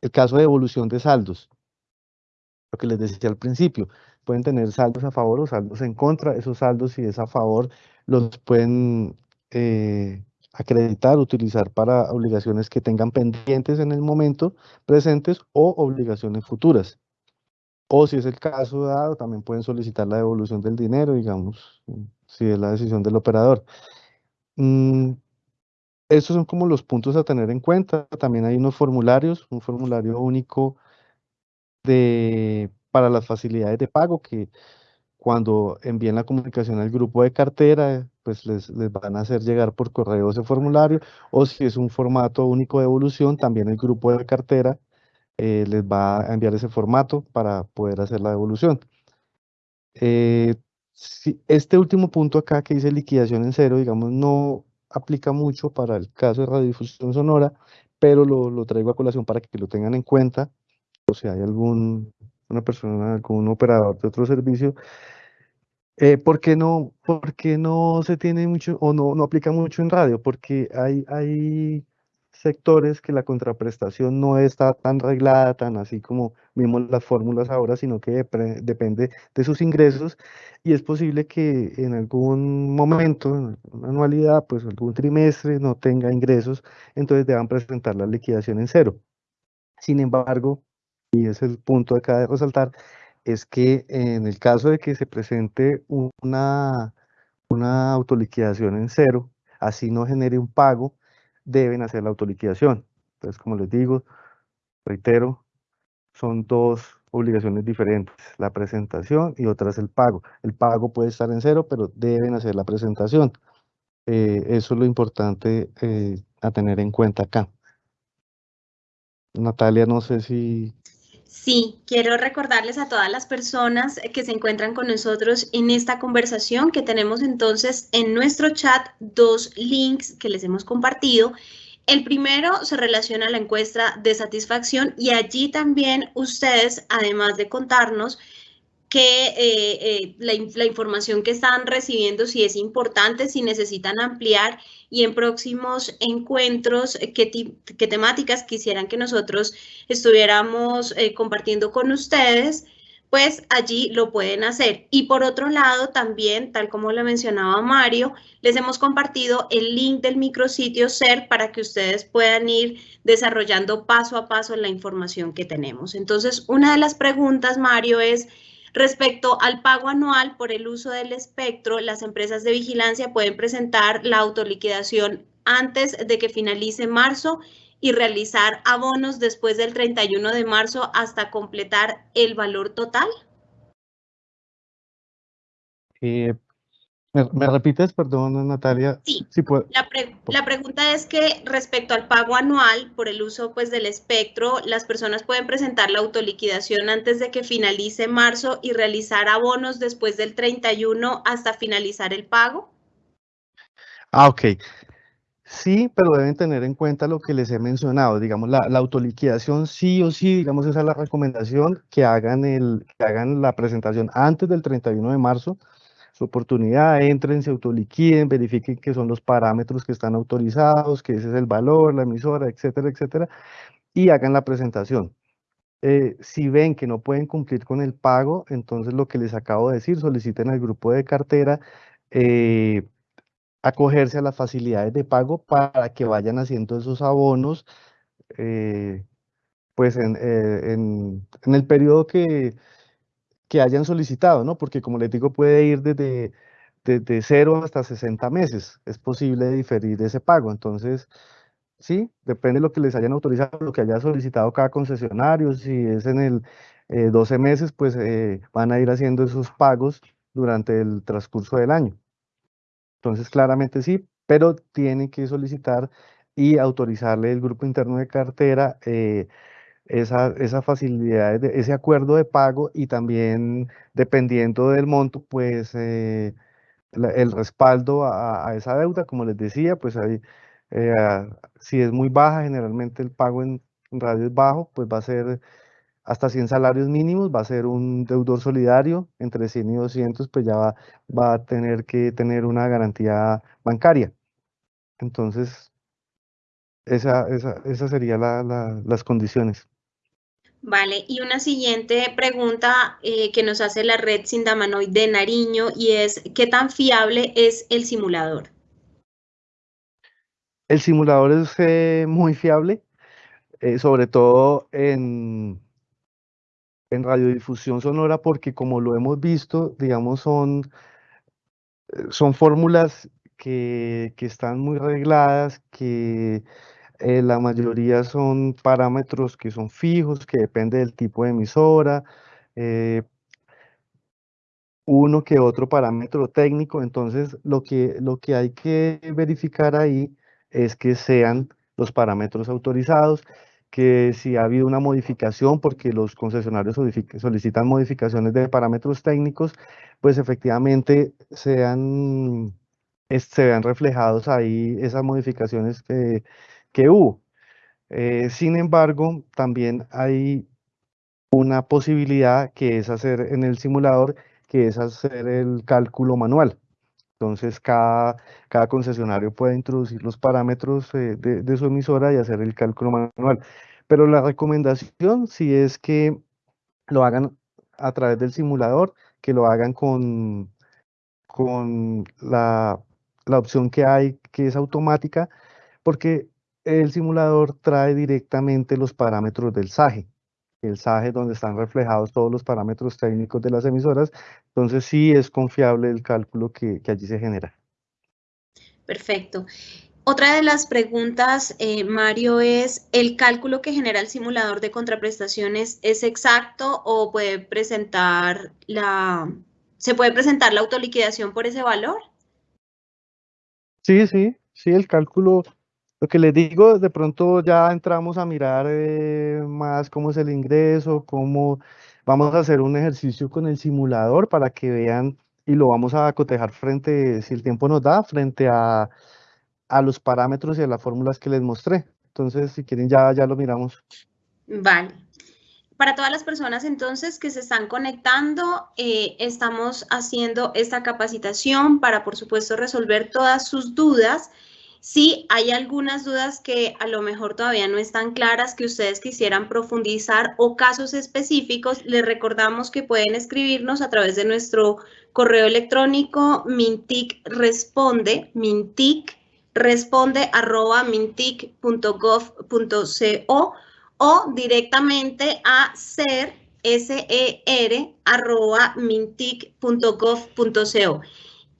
el caso de evolución de saldos, lo que les decía al principio, pueden tener saldos a favor o saldos en contra, esos saldos si es a favor los pueden eh, acreditar, utilizar para obligaciones que tengan pendientes en el momento presentes o obligaciones futuras. O si es el caso dado, también pueden solicitar la devolución del dinero, digamos, si es la decisión del operador. Mm, estos son como los puntos a tener en cuenta. También hay unos formularios, un formulario único de, para las facilidades de pago que cuando envíen la comunicación al grupo de cartera, pues les, les, van a hacer llegar por correo ese formulario, o si es un formato único de evolución, también el grupo de cartera eh, les va a enviar ese formato para poder hacer la devolución. Eh, si este último punto acá que dice liquidación en cero, digamos, no aplica mucho para el caso de radiodifusión sonora, pero lo, lo traigo a colación para que lo tengan en cuenta, o si hay algún, una persona, algún operador de otro servicio, eh, ¿por qué no, por qué no se tiene mucho o no, no aplica mucho en radio? Porque hay, hay sectores que la contraprestación no está tan reglada, tan así como vimos las fórmulas ahora, sino que depende de sus ingresos y es posible que en algún momento, en una anualidad, pues algún trimestre no tenga ingresos, entonces deban presentar la liquidación en cero. Sin embargo, y es el punto acá de resaltar, es que en el caso de que se presente una, una autoliquidación en cero, así no genere un pago, deben hacer la autoliquidación. Entonces, como les digo, reitero, son dos obligaciones diferentes, la presentación y otra es el pago. El pago puede estar en cero, pero deben hacer la presentación. Eh, eso es lo importante eh, a tener en cuenta acá. Natalia, no sé si Sí, quiero recordarles a todas las personas que se encuentran con nosotros en esta conversación que tenemos entonces en nuestro chat dos links que les hemos compartido. El primero se relaciona a la encuesta de satisfacción y allí también ustedes, además de contarnos que eh, eh, la, información que están recibiendo, si es importante, si necesitan ampliar y en próximos encuentros, eh, qué, qué temáticas quisieran que nosotros estuviéramos compartiendo con ustedes, pues allí lo pueden hacer. Y por otro lado, también, tal como lo mencionaba Mario, les hemos compartido el link del micrositio SER para que ustedes puedan ir desarrollando paso a paso la información que tenemos. Entonces, una de las preguntas, Mario, es Respecto al pago anual por el uso del espectro, las empresas de vigilancia pueden presentar la autoliquidación antes de que finalice marzo y realizar abonos después del 31 de marzo hasta completar el valor total. Eh, ¿Me, repites, perdón, Natalia? Sí, la, pregunta es que respecto al pago anual por el uso pues, del espectro, las personas pueden presentar la autoliquidación antes de que finalice marzo y realizar abonos después del 31 hasta finalizar el pago. Ah, ok. Sí, pero deben tener en cuenta lo que les he mencionado, digamos, la, la autoliquidación sí o sí, digamos, esa es la recomendación, que hagan, el, que hagan la presentación antes del 31 de marzo, oportunidad, entren, se autoliquiden, verifiquen que son los parámetros que están autorizados, que ese es el valor, la emisora, etcétera, etcétera, y hagan la presentación. Eh, si ven que no pueden cumplir con el pago, entonces lo que les acabo de decir, soliciten al grupo de cartera eh, acogerse a las facilidades de pago para que vayan haciendo esos abonos eh, pues en, en el periodo que, que hayan solicitado, ¿no? Porque como les digo, puede ir desde, desde 0 hasta 60 meses. Es posible diferir ese pago. Entonces, sí, depende de lo que les hayan autorizado, lo que haya solicitado cada concesionario. Si es en el 12 eh, meses, pues eh, van a ir haciendo esos pagos durante el transcurso del año. Entonces, claramente sí, pero tienen que solicitar y autorizarle el grupo interno de cartera eh, esa, esa facilidad, ese acuerdo de pago y también dependiendo del monto, pues eh, el respaldo a, esa deuda, como les decía, pues eh, si es muy baja, generalmente el pago en, radio es bajo, pues va a ser hasta 100 salarios mínimos, va a ser un deudor solidario, entre 100 y 200, pues ya va, va a tener que tener una garantía bancaria. Entonces, esa, esa, esa sería la, las condiciones. Vale, y una siguiente pregunta eh, que nos hace la red Sindamanoid de Nariño y es, ¿qué tan fiable es el simulador? El simulador es eh, muy fiable, eh, sobre todo en, en radiodifusión sonora, porque como lo hemos visto, digamos, son, son fórmulas que, que están muy regladas, que eh, la mayoría son parámetros que son fijos, que depende del tipo de emisora, eh, uno que otro parámetro técnico, entonces lo que, lo que hay que verificar ahí es que sean los parámetros autorizados que si ha habido una modificación, porque los concesionarios solicitan modificaciones de parámetros técnicos, pues efectivamente sean, se vean reflejados ahí esas modificaciones que, que hubo. Eh, sin embargo, también hay una posibilidad que es hacer en el simulador, que es hacer el cálculo manual. Entonces, cada, cada concesionario puede introducir los parámetros eh, de, su emisora y hacer el cálculo manual. Pero la recomendación si es que lo hagan a través del simulador, que lo hagan con, con la, la opción que hay, que es automática, porque el simulador trae directamente los parámetros del SAGE el SAGE donde están reflejados todos los parámetros técnicos de las emisoras, entonces sí es confiable el cálculo que, allí se genera. Perfecto. Otra de las preguntas, eh, Mario, es, ¿el cálculo que genera el simulador de contraprestaciones es exacto o puede presentar la, se puede presentar la autoliquidación por ese valor? Sí, sí, sí, el cálculo lo que les digo, de pronto ya entramos a mirar eh, más cómo es el ingreso, cómo vamos a hacer un ejercicio con el simulador para que vean y lo vamos a cotejar frente, si el tiempo nos da, frente a, a los parámetros y a las fórmulas que les mostré. Entonces, si quieren, ya, ya lo miramos. Vale. Para todas las personas entonces que se están conectando, eh, estamos haciendo esta capacitación para, por supuesto, resolver todas sus dudas. Si hay algunas dudas que a lo mejor todavía no están claras, que ustedes quisieran profundizar o casos específicos, les recordamos que pueden escribirnos a través de nuestro correo electrónico mintic responde, mintic responde arroba mintic.gov.co o directamente a ser, ser arroba mintic.gov.co.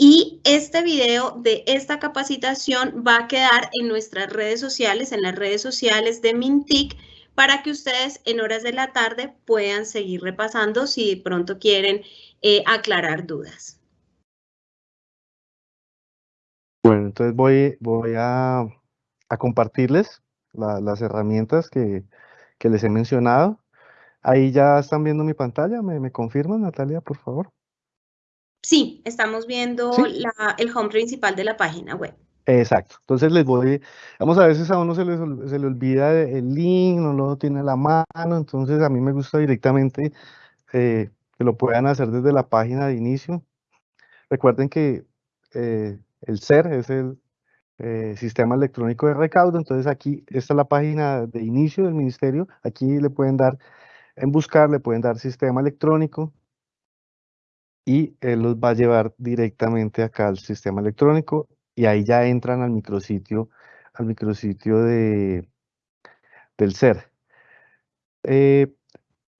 Y este video de esta capacitación va a quedar en nuestras redes sociales, en las redes sociales de Mintic, para que ustedes en horas de la tarde puedan seguir repasando si de pronto quieren eh, aclarar dudas. Bueno, entonces voy, a, compartirles las herramientas que, les he mencionado. Ahí ya están viendo mi pantalla, ¿me, me confirman, Natalia, por favor? Sí, estamos viendo el home principal de la página web. Exacto. Entonces les voy, vamos a veces a uno se le, se le olvida el link, no lo tiene a la mano, entonces a mí me gusta directamente eh, que lo puedan hacer desde la página de inicio. Recuerden que eh, el SER es el eh, Sistema Electrónico de Recaudo, entonces aquí esta es la página de inicio del ministerio, aquí le pueden dar, en buscar, le pueden dar Sistema Electrónico, y él los va a llevar directamente acá al sistema electrónico y ahí ya entran al micrositio, al micrositio de, del ser. Eh,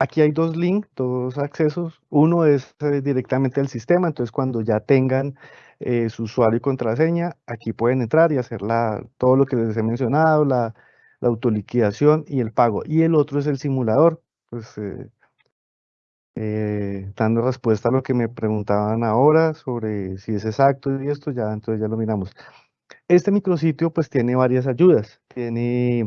aquí hay dos links, dos accesos. Uno es eh, directamente al sistema, entonces cuando ya tengan eh, su usuario y contraseña, aquí pueden entrar y hacer la, todo lo que les he mencionado, la, autoliquidación y el pago. Y el otro es el simulador, pues dando respuesta a lo que me preguntaban ahora sobre si es exacto y esto, ya entonces ya lo miramos. Este micrositio pues tiene varias ayudas, tiene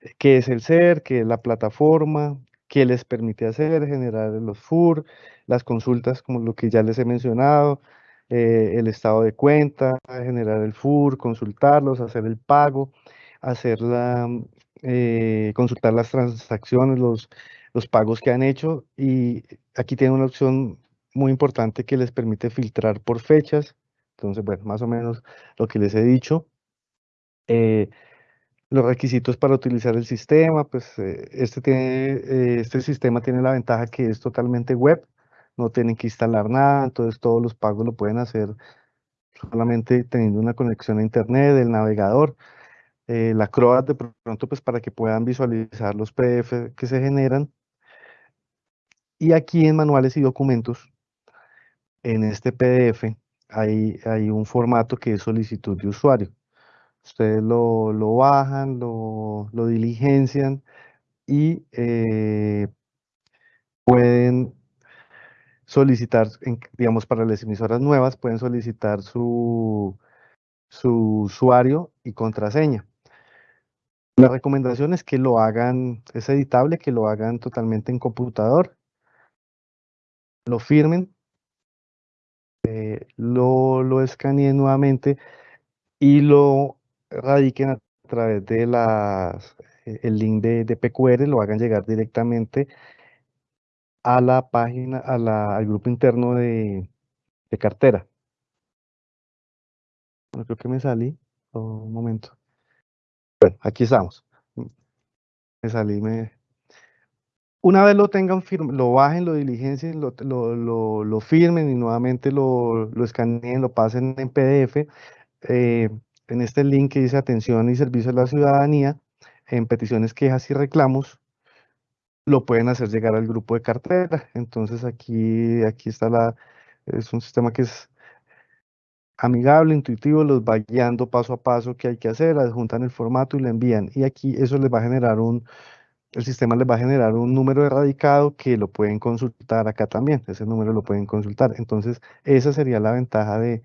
eh, qué es el ser, qué es la plataforma, qué les permite hacer, generar los FUR, las consultas como lo que ya les he mencionado, eh, el estado de cuenta, generar el FUR, consultarlos, hacer el pago, hacer la, consultar las transacciones, los los pagos que han hecho y aquí tienen una opción muy importante que les permite filtrar por fechas. Entonces, bueno, más o menos lo que les he dicho. Eh, los requisitos para utilizar el sistema, pues eh, este, tiene, eh, este sistema tiene la ventaja que es totalmente web, no tienen que instalar nada, entonces todos los pagos lo pueden hacer solamente teniendo una conexión a internet, el navegador, la CROAT de pronto pues para que puedan visualizar los PDF que se generan y aquí en manuales y documentos, en este PDF, hay, hay un formato que es solicitud de usuario. Ustedes lo, bajan, lo, diligencian y eh, pueden solicitar, digamos, para las emisoras nuevas, pueden solicitar su, su usuario y contraseña. La recomendación es que lo hagan, es editable, que lo hagan totalmente en computador, lo firmen, eh, lo, lo escaneen nuevamente y lo radiquen a través de las, eh, el link de, de PQR, lo hagan llegar directamente a la página, a la, al grupo interno de, de cartera. Bueno, creo que me salí. Un momento. Bueno, aquí estamos. Me salí, me... Una vez lo tengan, lo bajen, lo diligencien, lo, lo, lo, firmen y nuevamente lo, lo escaneen, lo pasen en PDF. Eh, en este link que dice atención y servicio a la ciudadanía, en peticiones, quejas y reclamos, lo pueden hacer llegar al grupo de cartera. Entonces aquí, aquí está la, es un sistema que es amigable, intuitivo, los va guiando paso a paso qué hay que hacer, adjuntan el formato y lo envían. Y aquí eso les va a generar un, el sistema les va a generar un número erradicado que lo pueden consultar acá también, ese número lo pueden consultar. Entonces, esa sería la ventaja de,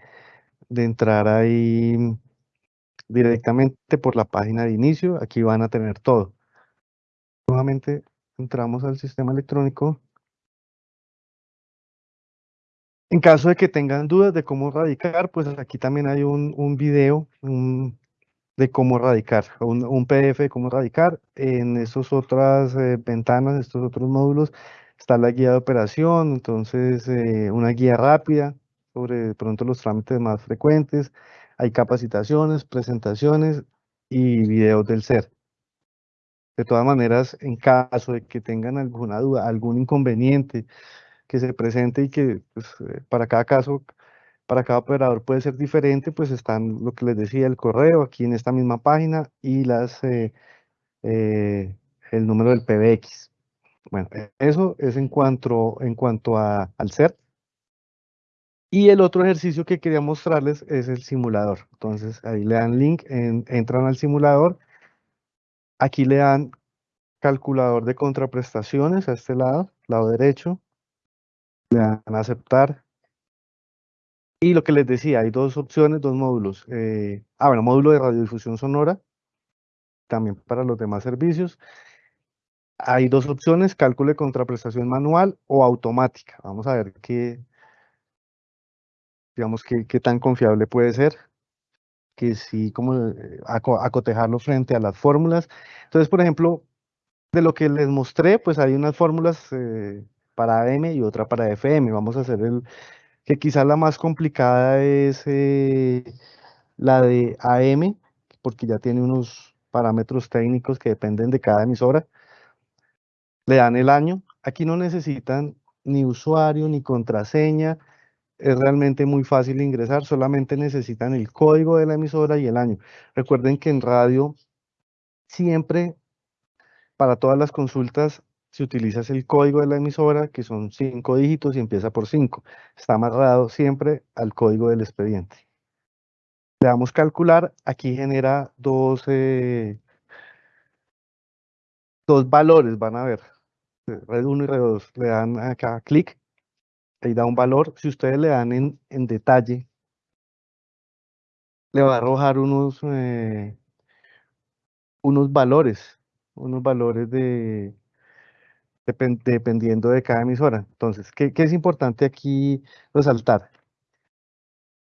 de entrar ahí directamente por la página de inicio. Aquí van a tener todo. Nuevamente entramos al sistema electrónico. En caso de que tengan dudas de cómo radicar, pues aquí también hay un, un video de cómo radicar, un, un, PDF de cómo radicar. En estas otras eh, ventanas, estos otros módulos, está la guía de operación, entonces eh, una guía rápida sobre de pronto los trámites más frecuentes. Hay capacitaciones, presentaciones y videos del SER. De todas maneras, en caso de que tengan alguna duda, algún inconveniente que se presente y que pues, eh, para cada caso, para cada operador puede ser diferente, pues están lo que les decía, el correo aquí en esta misma página y las, eh, eh, el número del PBX. Bueno, eso es en cuanto, en cuanto a, al SER. Y el otro ejercicio que quería mostrarles es el simulador. Entonces ahí le dan link, entran al simulador. Aquí le dan calculador de contraprestaciones a este lado, lado derecho. Le dan aceptar. Y lo que les decía, hay dos opciones, dos módulos. Eh, ah, bueno, módulo de radiodifusión sonora, también para los demás servicios. Hay dos opciones, cálculo de contraprestación manual o automática. Vamos a ver qué, digamos, qué, tan confiable puede ser, que sí, como eh, acotejarlo frente a las fórmulas. Entonces, por ejemplo, de lo que les mostré, pues hay unas fórmulas eh, para AM y otra para FM. Vamos a hacer el, que quizás la más complicada es eh, la de AM, porque ya tiene unos parámetros técnicos que dependen de cada emisora. Le dan el año. Aquí no necesitan ni usuario ni contraseña es realmente muy fácil ingresar, solamente necesitan el código de la emisora y el año. Recuerden que en radio siempre, para todas las consultas, si utilizas el código de la emisora, que son cinco dígitos y empieza por cinco. Está amarrado siempre al código del expediente. Le damos calcular, aquí genera dos, dos valores, van a ver, red 1 y red 2. Le dan acá clic ahí da un valor. Si ustedes le dan en, en detalle, le va a arrojar unos, eh, unos valores, unos valores de, dependiendo de cada emisora. Entonces, ¿qué, ¿qué, es importante aquí resaltar?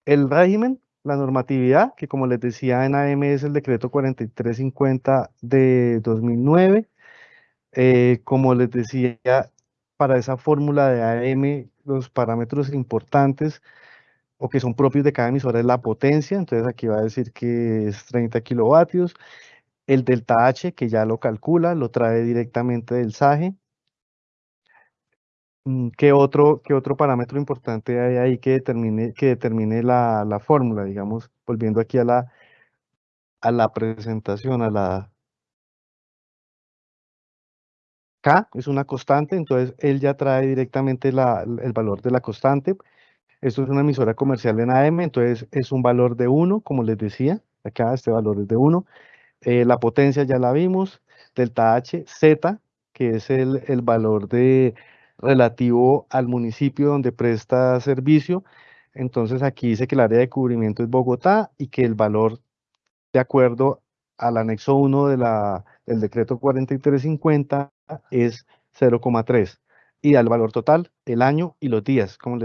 El régimen, la normatividad, que como les decía en AM es el decreto 4350 de 2009. Eh, como les decía, para esa fórmula de AM los parámetros importantes o que son propios de cada emisora es la potencia, entonces aquí va a decir que es 30 kilovatios, el delta H que ya lo calcula, lo trae directamente del SAGE. Mm, ¿Qué otro, qué otro parámetro importante hay ahí que determine, que determine la, la fórmula? Digamos, volviendo aquí a la, a la presentación, a la, K es una constante, entonces él ya trae directamente la, el valor de la constante. Esto es una emisora comercial en AM, entonces es un valor de 1, como les decía. Acá este valor es de 1. Eh, la potencia ya la vimos. Delta H, Z, que es el, el valor de, relativo al municipio donde presta servicio. Entonces aquí dice que el área de cubrimiento es Bogotá y que el valor de acuerdo al anexo 1 de la, del decreto 4350 es 0,3 y al valor total el año y los días. Como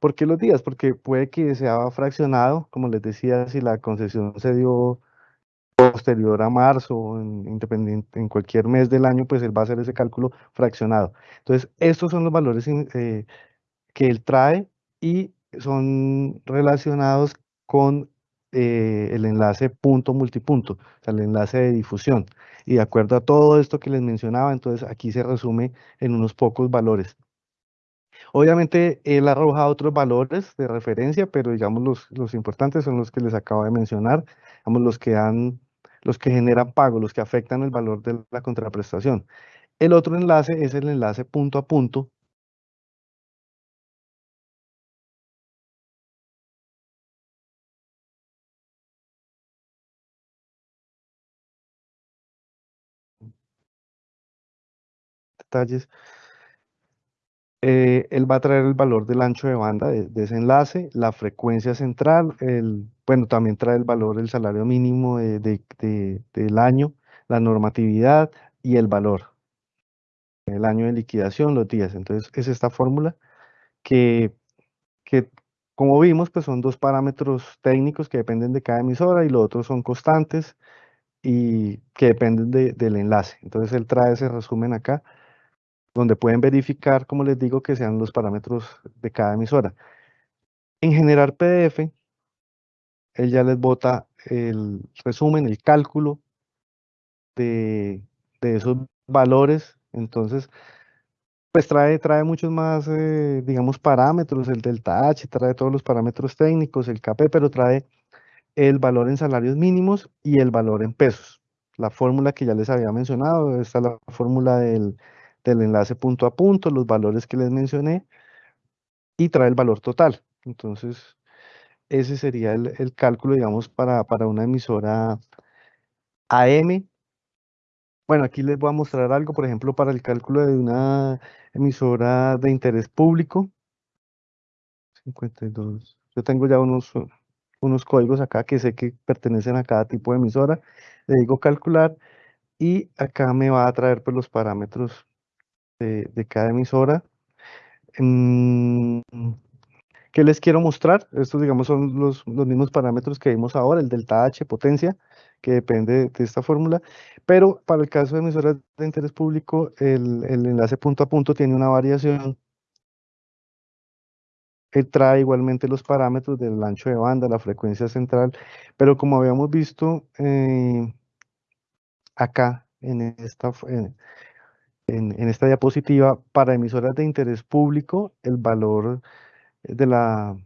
¿Por qué los días? Porque puede que sea fraccionado, como les decía, si la concesión se dio posterior a marzo, en, independiente, en cualquier mes del año, pues él va a hacer ese cálculo fraccionado. Entonces, estos son los valores eh, que él trae y son relacionados con eh, el enlace punto multipunto, o sea, el enlace de difusión. Y de acuerdo a todo esto que les mencionaba, entonces aquí se resume en unos pocos valores. Obviamente él arroja otros valores de referencia, pero digamos los, los importantes son los que les acabo de mencionar, digamos los que han, los que generan pago, los que afectan el valor de la contraprestación. El otro enlace es el enlace punto a punto, detalles. Eh, él va a traer el valor del ancho de banda de, ese enlace, la frecuencia central, el, bueno, también trae el valor del salario mínimo del año, la normatividad y el valor. El año de liquidación, los días. Entonces, es esta fórmula que, que como vimos, pues son dos parámetros técnicos que dependen de cada emisora y los otros son constantes y que dependen del enlace. Entonces, él trae ese resumen acá donde pueden verificar, como les digo, que sean los parámetros de cada emisora. En generar PDF, él ya les bota el resumen, el cálculo de, esos valores. Entonces, pues trae, trae muchos más, eh, digamos, parámetros, el delta H, trae todos los parámetros técnicos, el KP, pero trae el valor en salarios mínimos y el valor en pesos. La fórmula que ya les había mencionado, esta es la fórmula del, del enlace punto a punto, los valores que les mencioné, y trae el valor total. Entonces, ese sería el, cálculo, digamos, para, para, una emisora AM. Bueno, aquí les voy a mostrar algo, por ejemplo, para el cálculo de una emisora de interés público. 52. Yo tengo ya unos, unos códigos acá que sé que pertenecen a cada tipo de emisora. Le digo calcular y acá me va a traer pues, los parámetros de, cada emisora. Mm, ¿Qué les quiero mostrar? Estos, digamos, son los, los, mismos parámetros que vimos ahora, el delta H, potencia, que depende de, esta fórmula, pero para el caso de emisoras de interés público, el, el enlace punto a punto tiene una variación. Él trae igualmente los parámetros del ancho de banda, la frecuencia central, pero como habíamos visto eh, acá en esta, esta diapositiva, para emisoras de interés público, el valor de la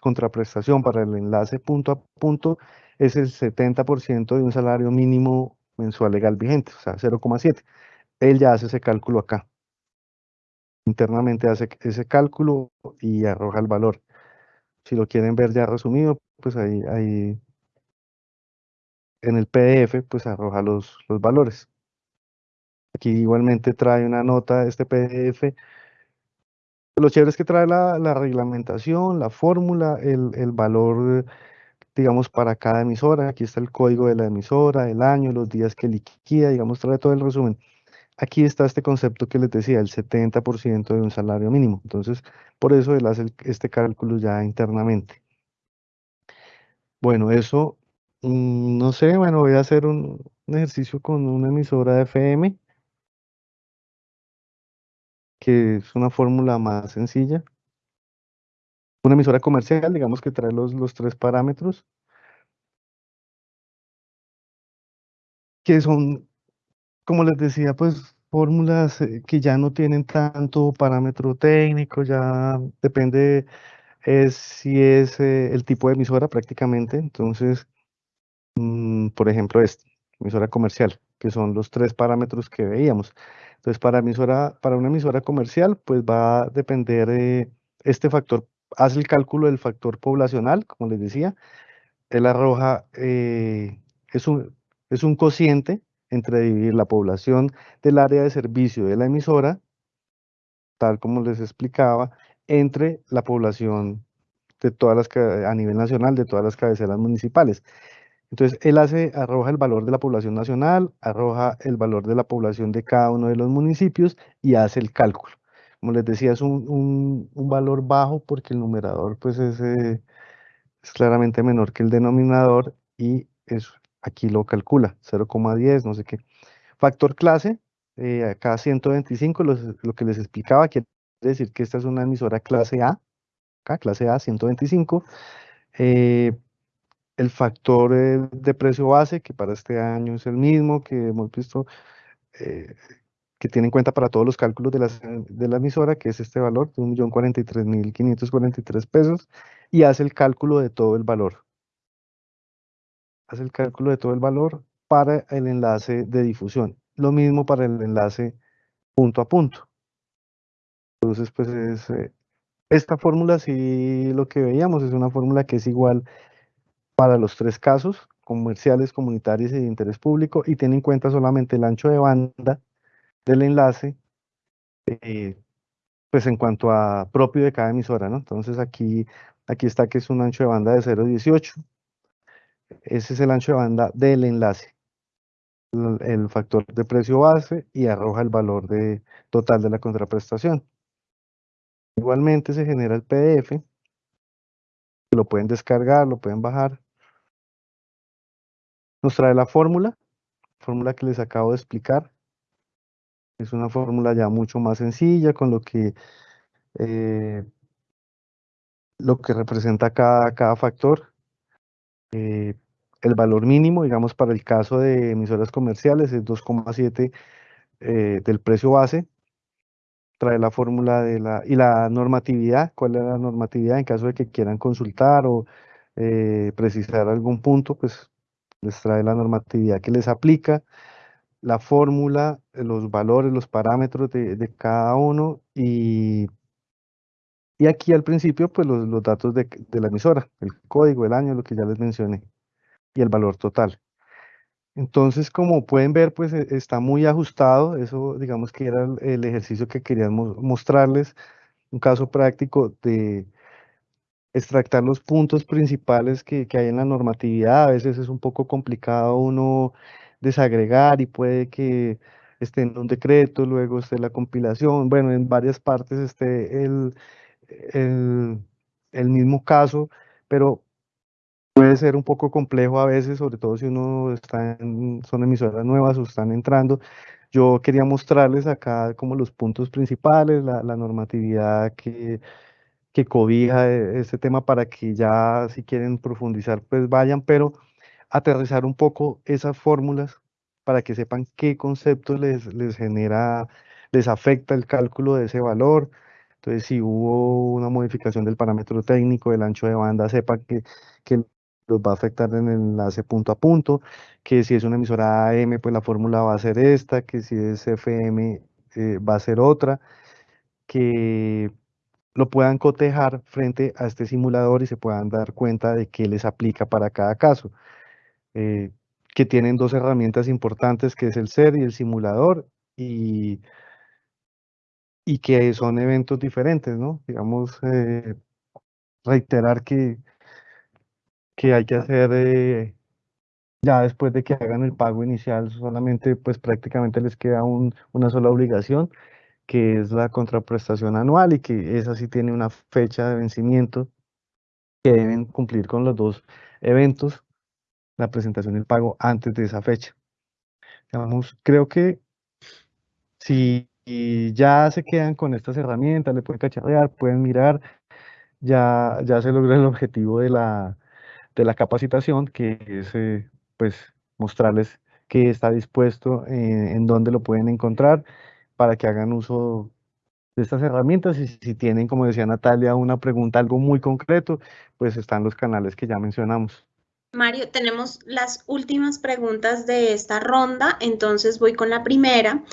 contraprestación para el enlace punto a punto es el 70% de un salario mínimo mensual legal vigente, o sea, 0,7. Él ya hace ese cálculo acá. Internamente hace ese cálculo y arroja el valor. Si lo quieren ver ya resumido, pues ahí, en el PDF, pues arroja los valores. Aquí igualmente trae una nota, este PDF. Lo chévere es que trae la, reglamentación, la fórmula, el, valor, digamos, para cada emisora. Aquí está el código de la emisora, el año, los días que liquida, digamos, trae todo el resumen. Aquí está este concepto que les decía, el 70% de un salario mínimo. Entonces, por eso él hace este cálculo ya internamente. Bueno, eso, mm, no sé, bueno, voy a hacer un, un ejercicio con una emisora de FM que es una fórmula más sencilla. Una emisora comercial, digamos que trae los, los tres parámetros, que son, como les decía, pues fórmulas eh, que ya no tienen tanto parámetro técnico, ya depende es si es eh, el tipo de emisora prácticamente. Entonces, mm, por ejemplo, esta, emisora comercial, que son los tres parámetros que veíamos. Entonces, para, emisora, para una emisora comercial, pues va a depender de este factor, hace el cálculo del factor poblacional, como les decía, él arroja, eh, es, un, es un cociente entre dividir la población del área de servicio de la emisora, tal como les explicaba, entre la población de todas las a nivel nacional de todas las cabeceras municipales. Entonces, él hace, arroja el valor de la población nacional, arroja el valor de la población de cada uno de los municipios y hace el cálculo. Como les decía, es un, valor bajo porque el numerador pues es, eh, es claramente menor que el denominador y eso aquí lo calcula, 0,10, no sé qué. Factor clase, eh, acá 125, lo que les explicaba, quiere decir que esta es una emisora clase A, acá clase A, 125. Eh, el factor eh, de precio base, que para este año es el mismo, que hemos visto, eh, que tiene en cuenta para todos los cálculos de la, de la emisora, que es este valor de 1.043.543 pesos, y hace el cálculo de todo el valor. Hace el cálculo de todo el valor para el enlace de difusión. Lo mismo para el enlace punto a punto. Entonces, pues es, eh, esta fórmula, si lo que veíamos, es una fórmula que es igual para los tres casos, comerciales, comunitarios y de interés público, y tiene en cuenta solamente el ancho de banda del enlace, eh, pues en cuanto a propio de cada emisora, ¿no? Entonces aquí, aquí está que es un ancho de banda de 0.18. Ese es el ancho de banda del enlace. El, factor de precio base y arroja el valor de, total de la contraprestación. Igualmente se genera el PDF, lo pueden descargar, lo pueden bajar. Nos trae la fórmula, fórmula que les acabo de explicar. Es una fórmula ya mucho más sencilla, con lo que, eh, lo que representa cada, cada factor. Eh, el valor mínimo, digamos, para el caso de emisoras comerciales es 2,7 eh, del precio base. Trae la fórmula de la, y la normatividad, cuál es la normatividad en caso de que quieran consultar o precisar algún punto, pues les trae la normatividad que les aplica, la fórmula, los valores, los parámetros de, cada uno y, y aquí al principio pues los, datos de, la emisora, el código, el año, lo que ya les mencioné y el valor total. Entonces, como pueden ver, pues e, está muy ajustado. Eso, digamos que era el ejercicio que queríamos mostrarles. Un caso práctico de, extractar los puntos principales que, hay en la normatividad. A veces es un poco complicado uno desagregar y puede que esté en un decreto, luego esté la compilación, bueno, en varias partes esté el, el, mismo caso, pero puede ser un poco complejo a veces, sobre todo si uno está en, son emisoras nuevas o están entrando. Yo quería mostrarles acá como los puntos principales, la normatividad que que cobija este tema para que ya si quieren profundizar pues vayan, pero aterrizar un poco esas fórmulas para que sepan qué conceptos les, les genera, les afecta el cálculo de ese valor. Entonces, si hubo una modificación del parámetro técnico del ancho de banda, sepan que, que los va a afectar en el enlace punto a punto, que si es una emisora AM, pues la fórmula va a ser esta, que si es FM eh, va a ser otra, que lo puedan cotejar frente a este simulador y se puedan dar cuenta de qué les aplica para cada caso. Eh, que tienen dos herramientas importantes, que es el SER y el simulador, y, y que son eventos diferentes, ¿no? Digamos, eh, reiterar que, que hay que hacer, eh, ya después de que hagan el pago inicial, solamente, pues prácticamente les queda una sola obligación, que es la contraprestación anual y que esa sí tiene una fecha de vencimiento que deben cumplir con los dos eventos, la presentación y el pago antes de esa fecha. Digamos, creo que si ya se quedan con estas herramientas, le pueden cacharrear, pueden mirar, ya, ya se logra el objetivo de la, de la capacitación, que es eh, pues mostrarles que está dispuesto, eh, en dónde lo pueden encontrar para que hagan uso de estas herramientas y si tienen, como decía Natalia, una pregunta, algo muy concreto, pues están los canales que ya mencionamos. Mario, tenemos las últimas preguntas de esta ronda, entonces voy con la primera.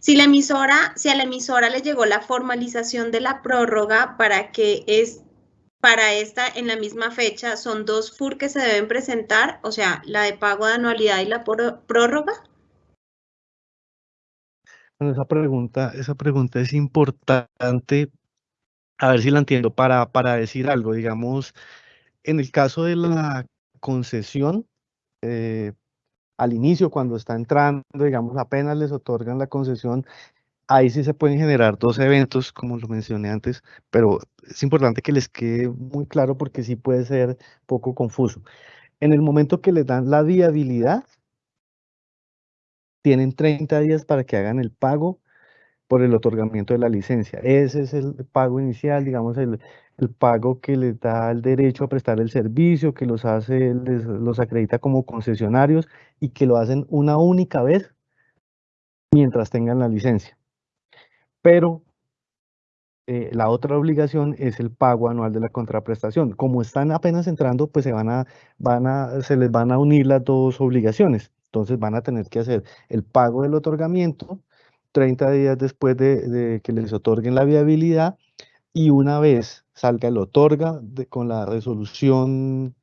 Si la emisora, si a la emisora le llegó la formalización de la prórroga para que es para esta en la misma fecha, son dos FUR que se deben presentar, o sea, la de pago de anualidad y la prórroga esa pregunta, esa pregunta es importante, a ver si la entiendo, para, para decir algo, digamos, en el caso de la concesión, eh, al inicio, cuando está entrando, digamos, apenas les otorgan la concesión, ahí sí se pueden generar dos eventos, como lo mencioné antes, pero es importante que les quede muy claro porque sí puede ser poco confuso. En el momento que les dan la viabilidad, tienen 30 días para que hagan el pago por el otorgamiento de la licencia. Ese es el pago inicial, digamos, el, pago que les da el derecho a prestar el servicio, que los hace, los acredita como concesionarios y que lo hacen una única vez mientras tengan la licencia. Pero eh, la otra obligación es el pago anual de la contraprestación. Como están apenas entrando, pues se, van a, van a, se les van a unir las dos obligaciones. Entonces van a tener que hacer el pago del otorgamiento 30 días después de, que les otorguen la viabilidad y una vez salga el otorga con la resolución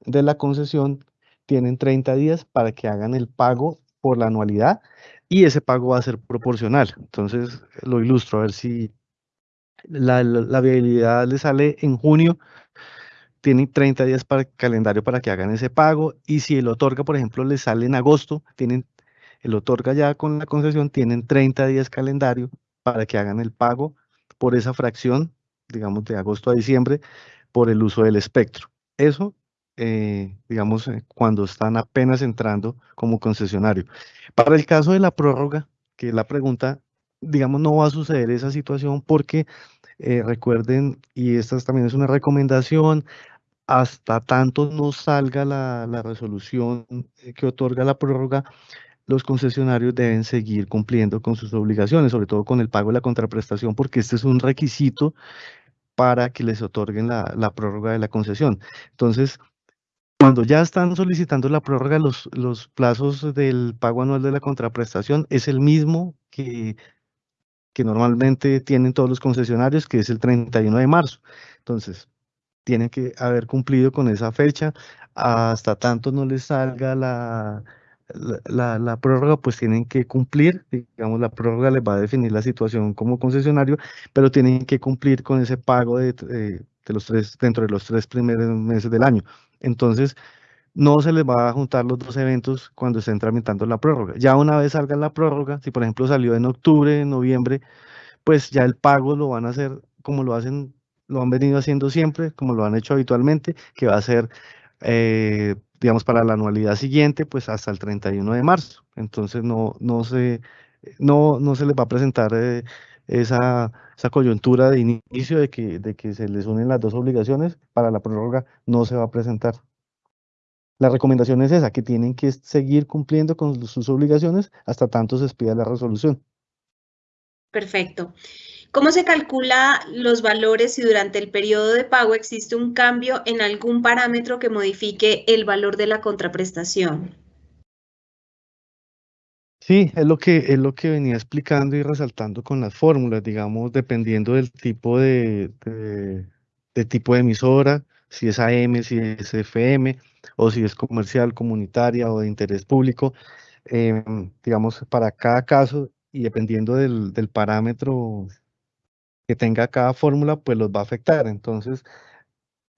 de la concesión, tienen 30 días para que hagan el pago por la anualidad y ese pago va a ser proporcional. Entonces lo ilustro a ver si la, viabilidad le sale en junio, tienen 30 días para calendario para que hagan ese pago y si el otorga, por ejemplo, le sale en agosto, tienen el otorga ya con la concesión, tienen 30 días calendario para que hagan el pago por esa fracción, digamos, de agosto a diciembre, por el uso del espectro. Eso, eh, digamos, eh, cuando están apenas entrando como concesionario. Para el caso de la prórroga, que es la pregunta, digamos, no va a suceder esa situación porque eh, recuerden, y esta también es una recomendación, hasta tanto no salga la, resolución que otorga la prórroga, los concesionarios deben seguir cumpliendo con sus obligaciones, sobre todo con el pago de la contraprestación, porque este es un requisito para que les otorguen la, prórroga de la concesión. Entonces, cuando ya están solicitando la prórroga, los, los plazos del pago anual de la contraprestación es el mismo que, que normalmente tienen todos los concesionarios, que es el 31 de marzo. Entonces, tienen que haber cumplido con esa fecha. Hasta tanto no les salga la, la, prórroga pues tienen que cumplir, digamos, la prórroga les va a definir la situación como concesionario, pero tienen que cumplir con ese pago de, de, los tres, dentro de los tres primeros meses del año. Entonces, no se les va a juntar los dos eventos cuando estén tramitando la prórroga. Ya una vez salga la prórroga, si por ejemplo salió en octubre, en noviembre, pues ya el pago lo van a hacer como lo hacen, lo han venido haciendo siempre, como lo han hecho habitualmente, que va a ser eh, digamos, para la anualidad siguiente, pues hasta el 31 de marzo. Entonces no, no, se, no, no se les va a presentar eh, esa, esa coyuntura de inicio de que, de que se les unen las dos obligaciones, para la prórroga no se va a presentar. La recomendación es esa, que tienen que seguir cumpliendo con sus obligaciones hasta tanto se expida la resolución. Perfecto. ¿Cómo se calcula los valores si durante el periodo de pago existe un cambio en algún parámetro que modifique el valor de la contraprestación? Sí, es lo que, es lo que venía explicando y resaltando con las fórmulas, digamos, dependiendo del tipo de, tipo de emisora, si es AM, si es FM, o si es comercial, comunitaria o de interés público. Em, digamos, para cada caso y dependiendo del parámetro que tenga cada fórmula, pues los va a afectar. Entonces,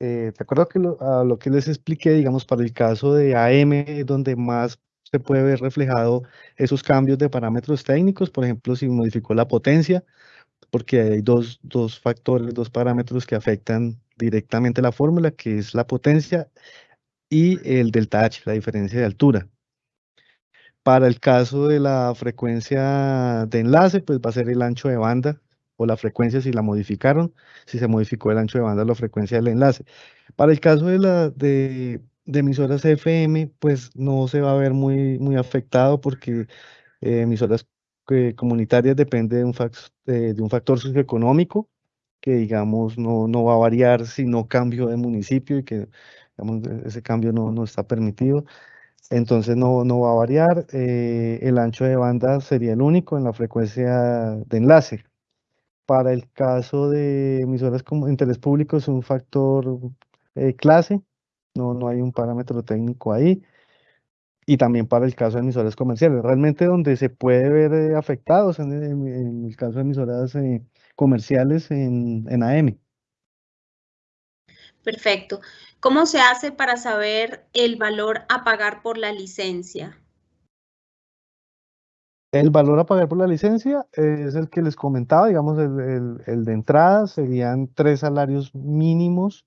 eh, ¿te acuerdas que lo, a lo que les expliqué, digamos, para el caso de AM, donde más se puede ver reflejado esos cambios de parámetros técnicos, por ejemplo, si modificó la potencia, porque hay dos, dos factores, dos parámetros que afectan directamente la fórmula, que es la potencia y el delta H, la diferencia de altura. Para el caso de la frecuencia de enlace, pues va a ser el ancho de banda o la frecuencia si la modificaron, si se modificó el ancho de banda o la frecuencia del enlace. Para el caso de, la, de, emisoras FM, pues no se va a ver muy, muy afectado porque eh, emisoras eh, comunitarias depende de un, de un factor socioeconómico que digamos no, no va a variar si no cambio de municipio y que digamos, ese cambio no, no está permitido. Entonces no, no va a variar. Eh, el ancho de banda sería el único en la frecuencia de enlace. Para el caso de emisoras como interés público es un factor eh, clase, no, no hay un parámetro técnico ahí. Y también para el caso de emisoras comerciales. Realmente donde se puede ver eh, afectados en, el caso de emisoras eh, comerciales en, en AM. Perfecto. ¿Cómo se hace para saber el valor a pagar por la licencia? El valor a pagar por la licencia es el que les comentaba, digamos, el, de entrada serían tres salarios mínimos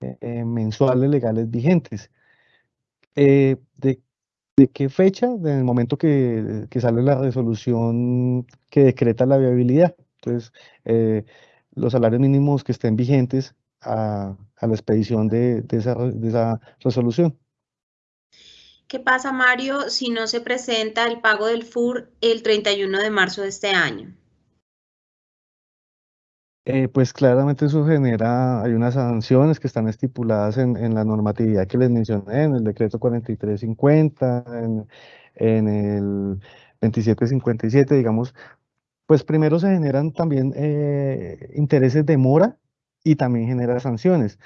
eh, eh, mensuales legales vigentes. Eh, de, qué fecha? En el momento que, sale la resolución que decreta la viabilidad. Entonces, los salarios mínimos que estén vigentes a, la expedición de esa resolución. ¿Qué pasa, Mario, si no se presenta el pago del FUR el 31 de marzo de este año? Eh, pues claramente eso genera, hay unas sanciones que están estipuladas en, la normatividad que les mencioné, en el decreto 4350, en, en el 2757, digamos, pues primero se generan también eh, intereses de mora y también genera sanciones.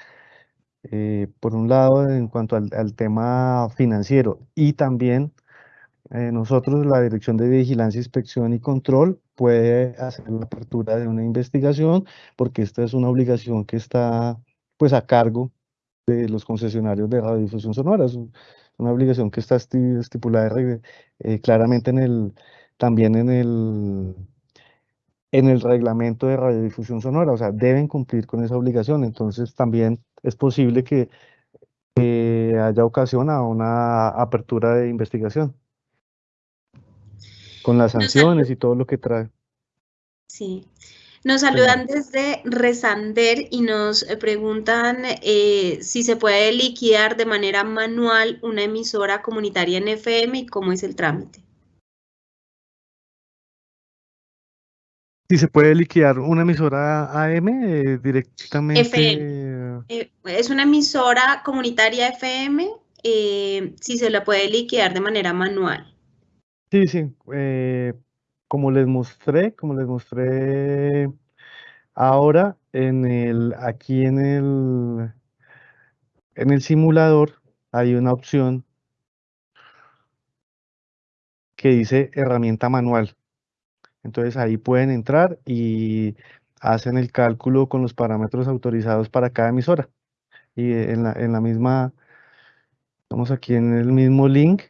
Eh, por un lado, en cuanto al, tema financiero y también eh, nosotros, la Dirección de Vigilancia, Inspección y Control, puede hacer la apertura de una investigación porque esta es una obligación que está pues a cargo de los concesionarios de radiodifusión sonora. Es una obligación que está estipulada eh, claramente en el, también en el, en el reglamento de radiodifusión sonora, o sea, deben cumplir con esa obligación. Entonces también es posible que haya ocasión a una apertura de investigación con las sanciones y todo lo que trae. Sí. Nos saludan desde Resander y nos preguntan eh, si se puede liquidar de manera manual una emisora comunitaria en FM y cómo es el trámite. Si se puede liquidar una emisora AM eh, directamente. FM. Eh, es una emisora comunitaria FM, eh, si se la puede liquidar de manera manual. Sí, sí. como les mostré, como les mostré ahora, en el, aquí en el, en el simulador hay una opción que dice herramienta manual. Entonces ahí pueden entrar y hacen el cálculo con los parámetros autorizados para cada emisora. Y en la, en la misma, estamos aquí en el mismo link,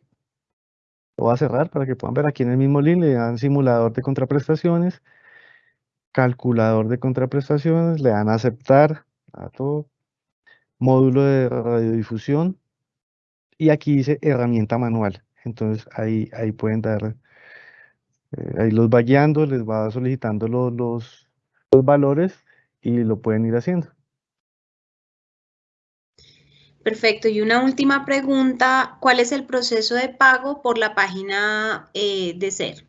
lo voy a cerrar para que puedan ver aquí en el mismo link, le dan simulador de contraprestaciones, calculador de contraprestaciones, le dan aceptar a todo, módulo de radiodifusión, y aquí dice herramienta manual. Entonces ahí, ahí pueden dar eh, ahí los va guiando, les va solicitando los, los, valores y lo pueden ir haciendo. Perfecto. Y una última pregunta, ¿cuál es el proceso de pago por la página eh, de SER?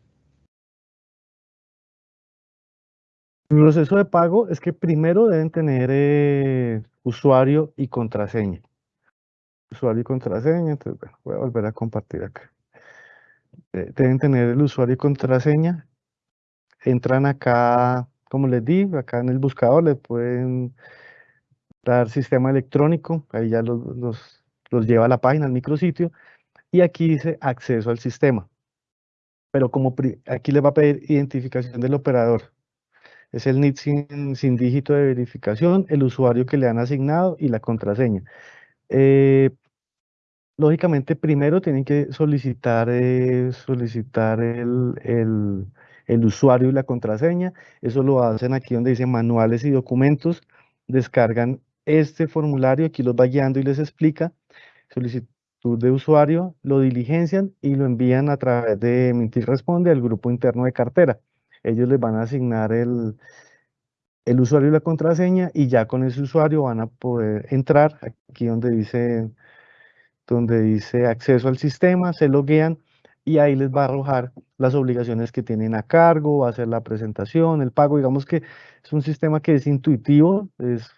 El proceso de pago es que primero deben tener eh, usuario y contraseña. Usuario y contraseña, entonces bueno, voy a volver a compartir acá. Eh, deben tener el usuario y contraseña. Entran acá, como les di, acá en el buscador le pueden dar sistema electrónico, ahí ya los, los, lleva a la página, al micrositio, y aquí dice acceso al sistema. Pero como aquí le va a pedir identificación del operador, es el NIT sin, dígito de verificación, el usuario que le han asignado y la contraseña. Eh, lógicamente primero tienen que solicitar, eh, solicitar el, usuario y la contraseña. Eso lo hacen aquí donde dice manuales y documentos. Descargan este formulario, aquí los va guiando y les explica. Solicitud de usuario, lo diligencian y lo envían a través de Mintir Responde al grupo interno de cartera. Ellos les van a asignar el, el usuario y la contraseña y ya con ese usuario van a poder entrar aquí donde dice donde dice acceso al sistema, se loguean y ahí les va a arrojar las obligaciones que tienen a cargo, va a hacer la presentación, el pago, digamos que es un sistema que es intuitivo, es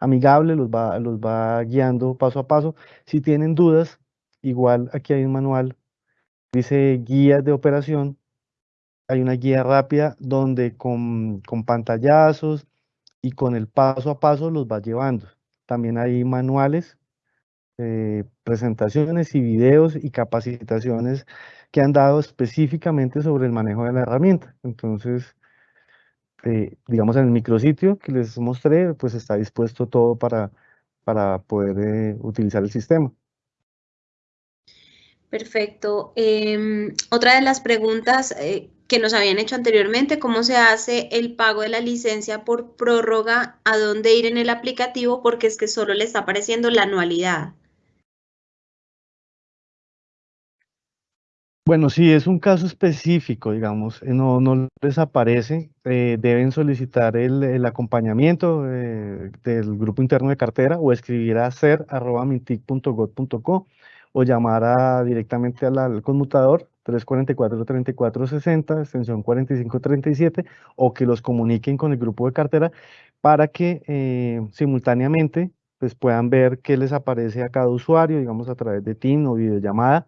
amigable, los va, los va guiando paso a paso. Si tienen dudas, igual aquí hay un manual, dice guías de operación, hay una guía rápida donde con, con pantallazos y con el paso a paso los va llevando. También hay manuales eh, presentaciones y videos y capacitaciones que han dado específicamente sobre el manejo de la herramienta. Entonces, eh, digamos, en el micrositio que les mostré, pues está dispuesto todo para, para poder eh, utilizar el sistema. Perfecto. Em, otra de las preguntas eh, que nos habían hecho anteriormente, ¿cómo se hace el pago de la licencia por prórroga? ¿A dónde ir en el aplicativo? Porque es que solo le está apareciendo la anualidad. Bueno, si es un caso específico, digamos, eh, no, no les aparece, eh, deben solicitar el, acompañamiento del grupo interno de cartera o escribir a ser.mintic.gov.co o llamar directamente al, conmutador 344-3460, extensión 4537, o que los comuniquen con el grupo de cartera para que eh, simultáneamente pues, puedan ver qué les aparece a cada usuario, digamos a través de TIN o videollamada,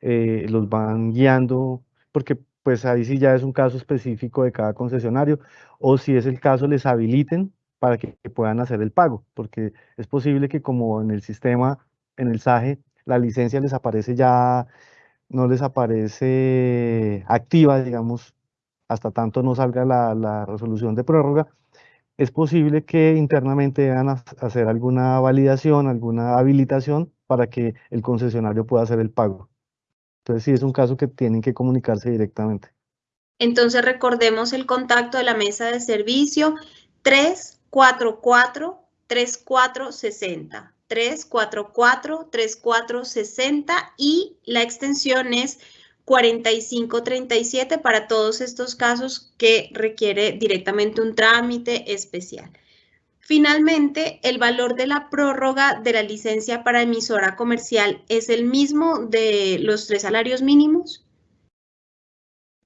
eh, los van guiando, porque pues ahí sí ya es un caso específico de cada concesionario, o si es el caso les habiliten para que puedan hacer el pago, porque es posible que como en el sistema, en el SAGE, la licencia les aparece ya, no les aparece activa, digamos, hasta tanto no salga la, resolución de prórroga, es posible que internamente deban hacer alguna validación, alguna habilitación para que el concesionario pueda hacer el pago. Entonces sí es un caso que tienen que comunicarse directamente. Entonces recordemos el contacto de la mesa de servicio 344 3460. 344-3460 y la extensión es 4537 para todos estos casos que requiere directamente un trámite especial. Finalmente, el valor de la prórroga de la licencia para emisora comercial es el mismo de los tres salarios mínimos.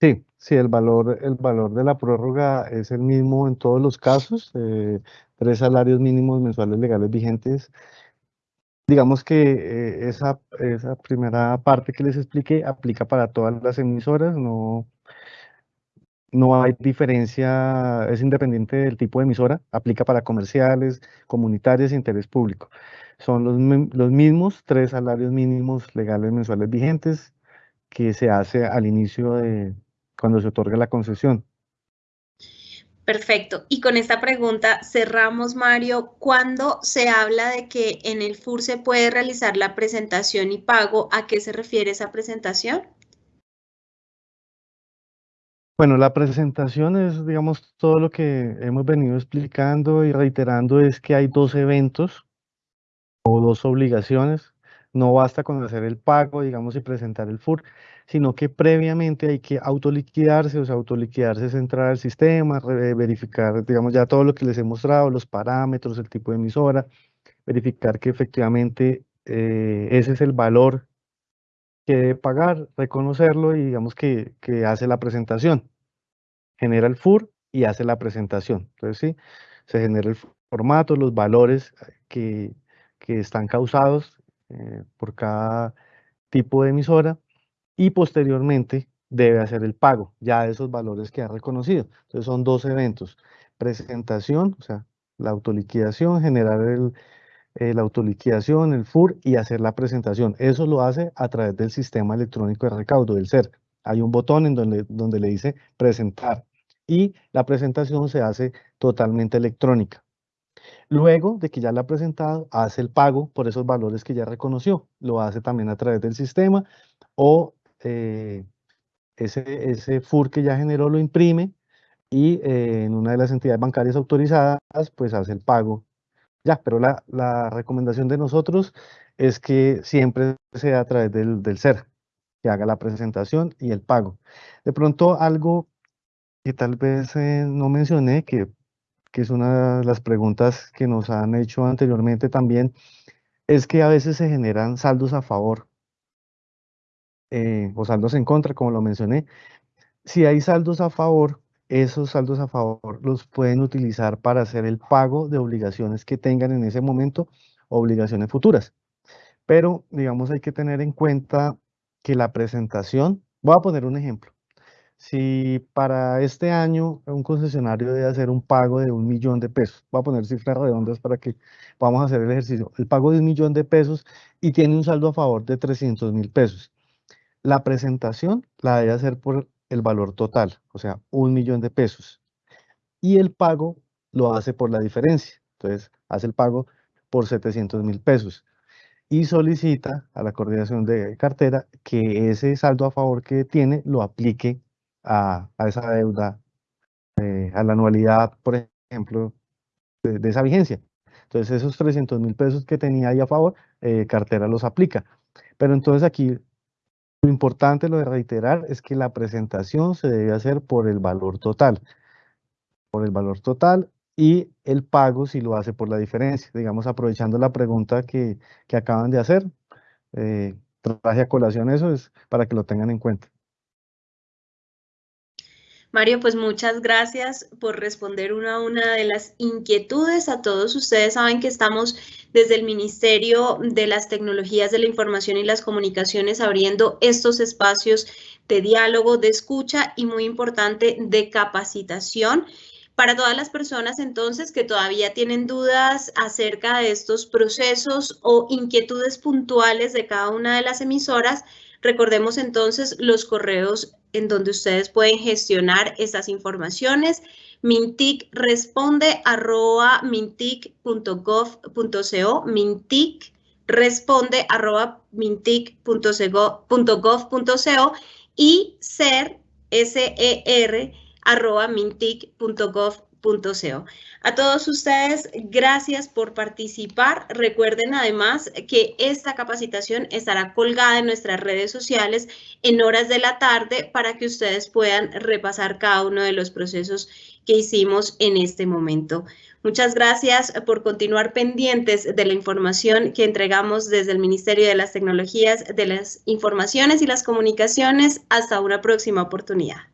Sí, sí, el valor, el valor de la prórroga es el mismo en todos los casos, eh, tres salarios mínimos mensuales legales vigentes Digamos que eh, esa, esa primera parte que les expliqué aplica para todas las emisoras, no, no hay diferencia, es independiente del tipo de emisora, aplica para comerciales, comunitarias e interés público. Son los, los mismos tres salarios mínimos legales mensuales vigentes que se hace al inicio de cuando se otorga la concesión. Perfecto. Y con esta pregunta cerramos, Mario. ¿Cuándo se habla de que en el FUR se puede realizar la presentación y pago? ¿A qué se refiere esa presentación? Bueno, la presentación es, digamos, todo lo que hemos venido explicando y reiterando es que hay dos eventos o dos obligaciones. No basta con hacer el pago, digamos, y presentar el FUR, sino que previamente hay que autoliquidarse, o sea, autoliquidarse es entrar al sistema, verificar, digamos, ya todo lo que les he mostrado, los parámetros, el tipo de emisora, verificar que efectivamente eh, ese es el valor que debe pagar, reconocerlo y digamos que, que hace la presentación. Genera el FUR y hace la presentación. Entonces, sí, se genera el formato, los valores que, que están causados eh, por cada tipo de emisora y posteriormente debe hacer el pago ya de esos valores que ha reconocido. Entonces son dos eventos, presentación, o sea, la autoliquidación, generar el, eh, la autoliquidación, el FUR y hacer la presentación. Eso lo hace a través del sistema electrónico de recaudo, del CER. Hay un botón en donde, donde le dice presentar y la presentación se hace totalmente electrónica. Luego de que ya la ha presentado, hace el pago por esos valores que ya reconoció. Lo hace también a través del sistema o eh, ese, ese FUR que ya generó lo imprime y eh, en una de las entidades bancarias autorizadas, pues hace el pago. Ya, pero la, recomendación de nosotros es que siempre sea a través del, SER, que haga la presentación y el pago. De pronto algo que tal vez eh, no mencioné, que, que es una de las preguntas que nos han hecho anteriormente también, es que a veces se generan saldos a favor eh, o saldos en contra, como lo mencioné. Si hay saldos a favor, esos saldos a favor los pueden utilizar para hacer el pago de obligaciones que tengan en ese momento, obligaciones futuras. Pero, digamos, hay que tener en cuenta que la presentación, voy a poner un ejemplo. Si para este año un concesionario debe hacer un pago de un millón de pesos, voy a poner cifras redondas para que podamos hacer el ejercicio, el pago de un millón de pesos y tiene un saldo a favor de 300 mil pesos. La presentación la debe hacer por el valor total, o sea, un millón de pesos. y el pago lo hace por la diferencia. Entonces, hace el pago por 700 mil pesos y solicita a la coordinación de cartera que ese saldo a favor que tiene lo aplique a, esa deuda, eh, a la anualidad, por ejemplo, de, esa vigencia. Entonces, esos 300 mil pesos que tenía ahí a favor, eh, cartera los aplica. Pero entonces aquí lo importante, lo de reiterar, es que la presentación se debe hacer por el valor total. Por el valor total y el pago si lo hace por la diferencia. Digamos, aprovechando la pregunta que, acaban de hacer, eh, traje a colación eso es para que lo tengan en cuenta. Mario, pues muchas gracias por responder una a una de las inquietudes. A todos ustedes saben que estamos desde el Ministerio de las Tecnologías de la Información y las Comunicaciones abriendo estos espacios de diálogo, de escucha y muy importante de capacitación. Para todas las personas entonces que todavía tienen dudas acerca de estos procesos o inquietudes puntuales de cada una de las emisoras, recordemos entonces los correos en donde ustedes pueden gestionar estas informaciones. Mintic responde arroba mintic.gov.co, Mintic responde arroba mintic.gov.co y ser, S-E-R. A todos ustedes, gracias por participar. Recuerden además que esta capacitación estará colgada en nuestras redes sociales en horas de la tarde para que ustedes puedan repasar cada uno de los procesos que hicimos en este momento. Muchas gracias por continuar pendientes de la información que entregamos desde el Ministerio de las Tecnologías, de las Informaciones y las Comunicaciones. Hasta una próxima oportunidad.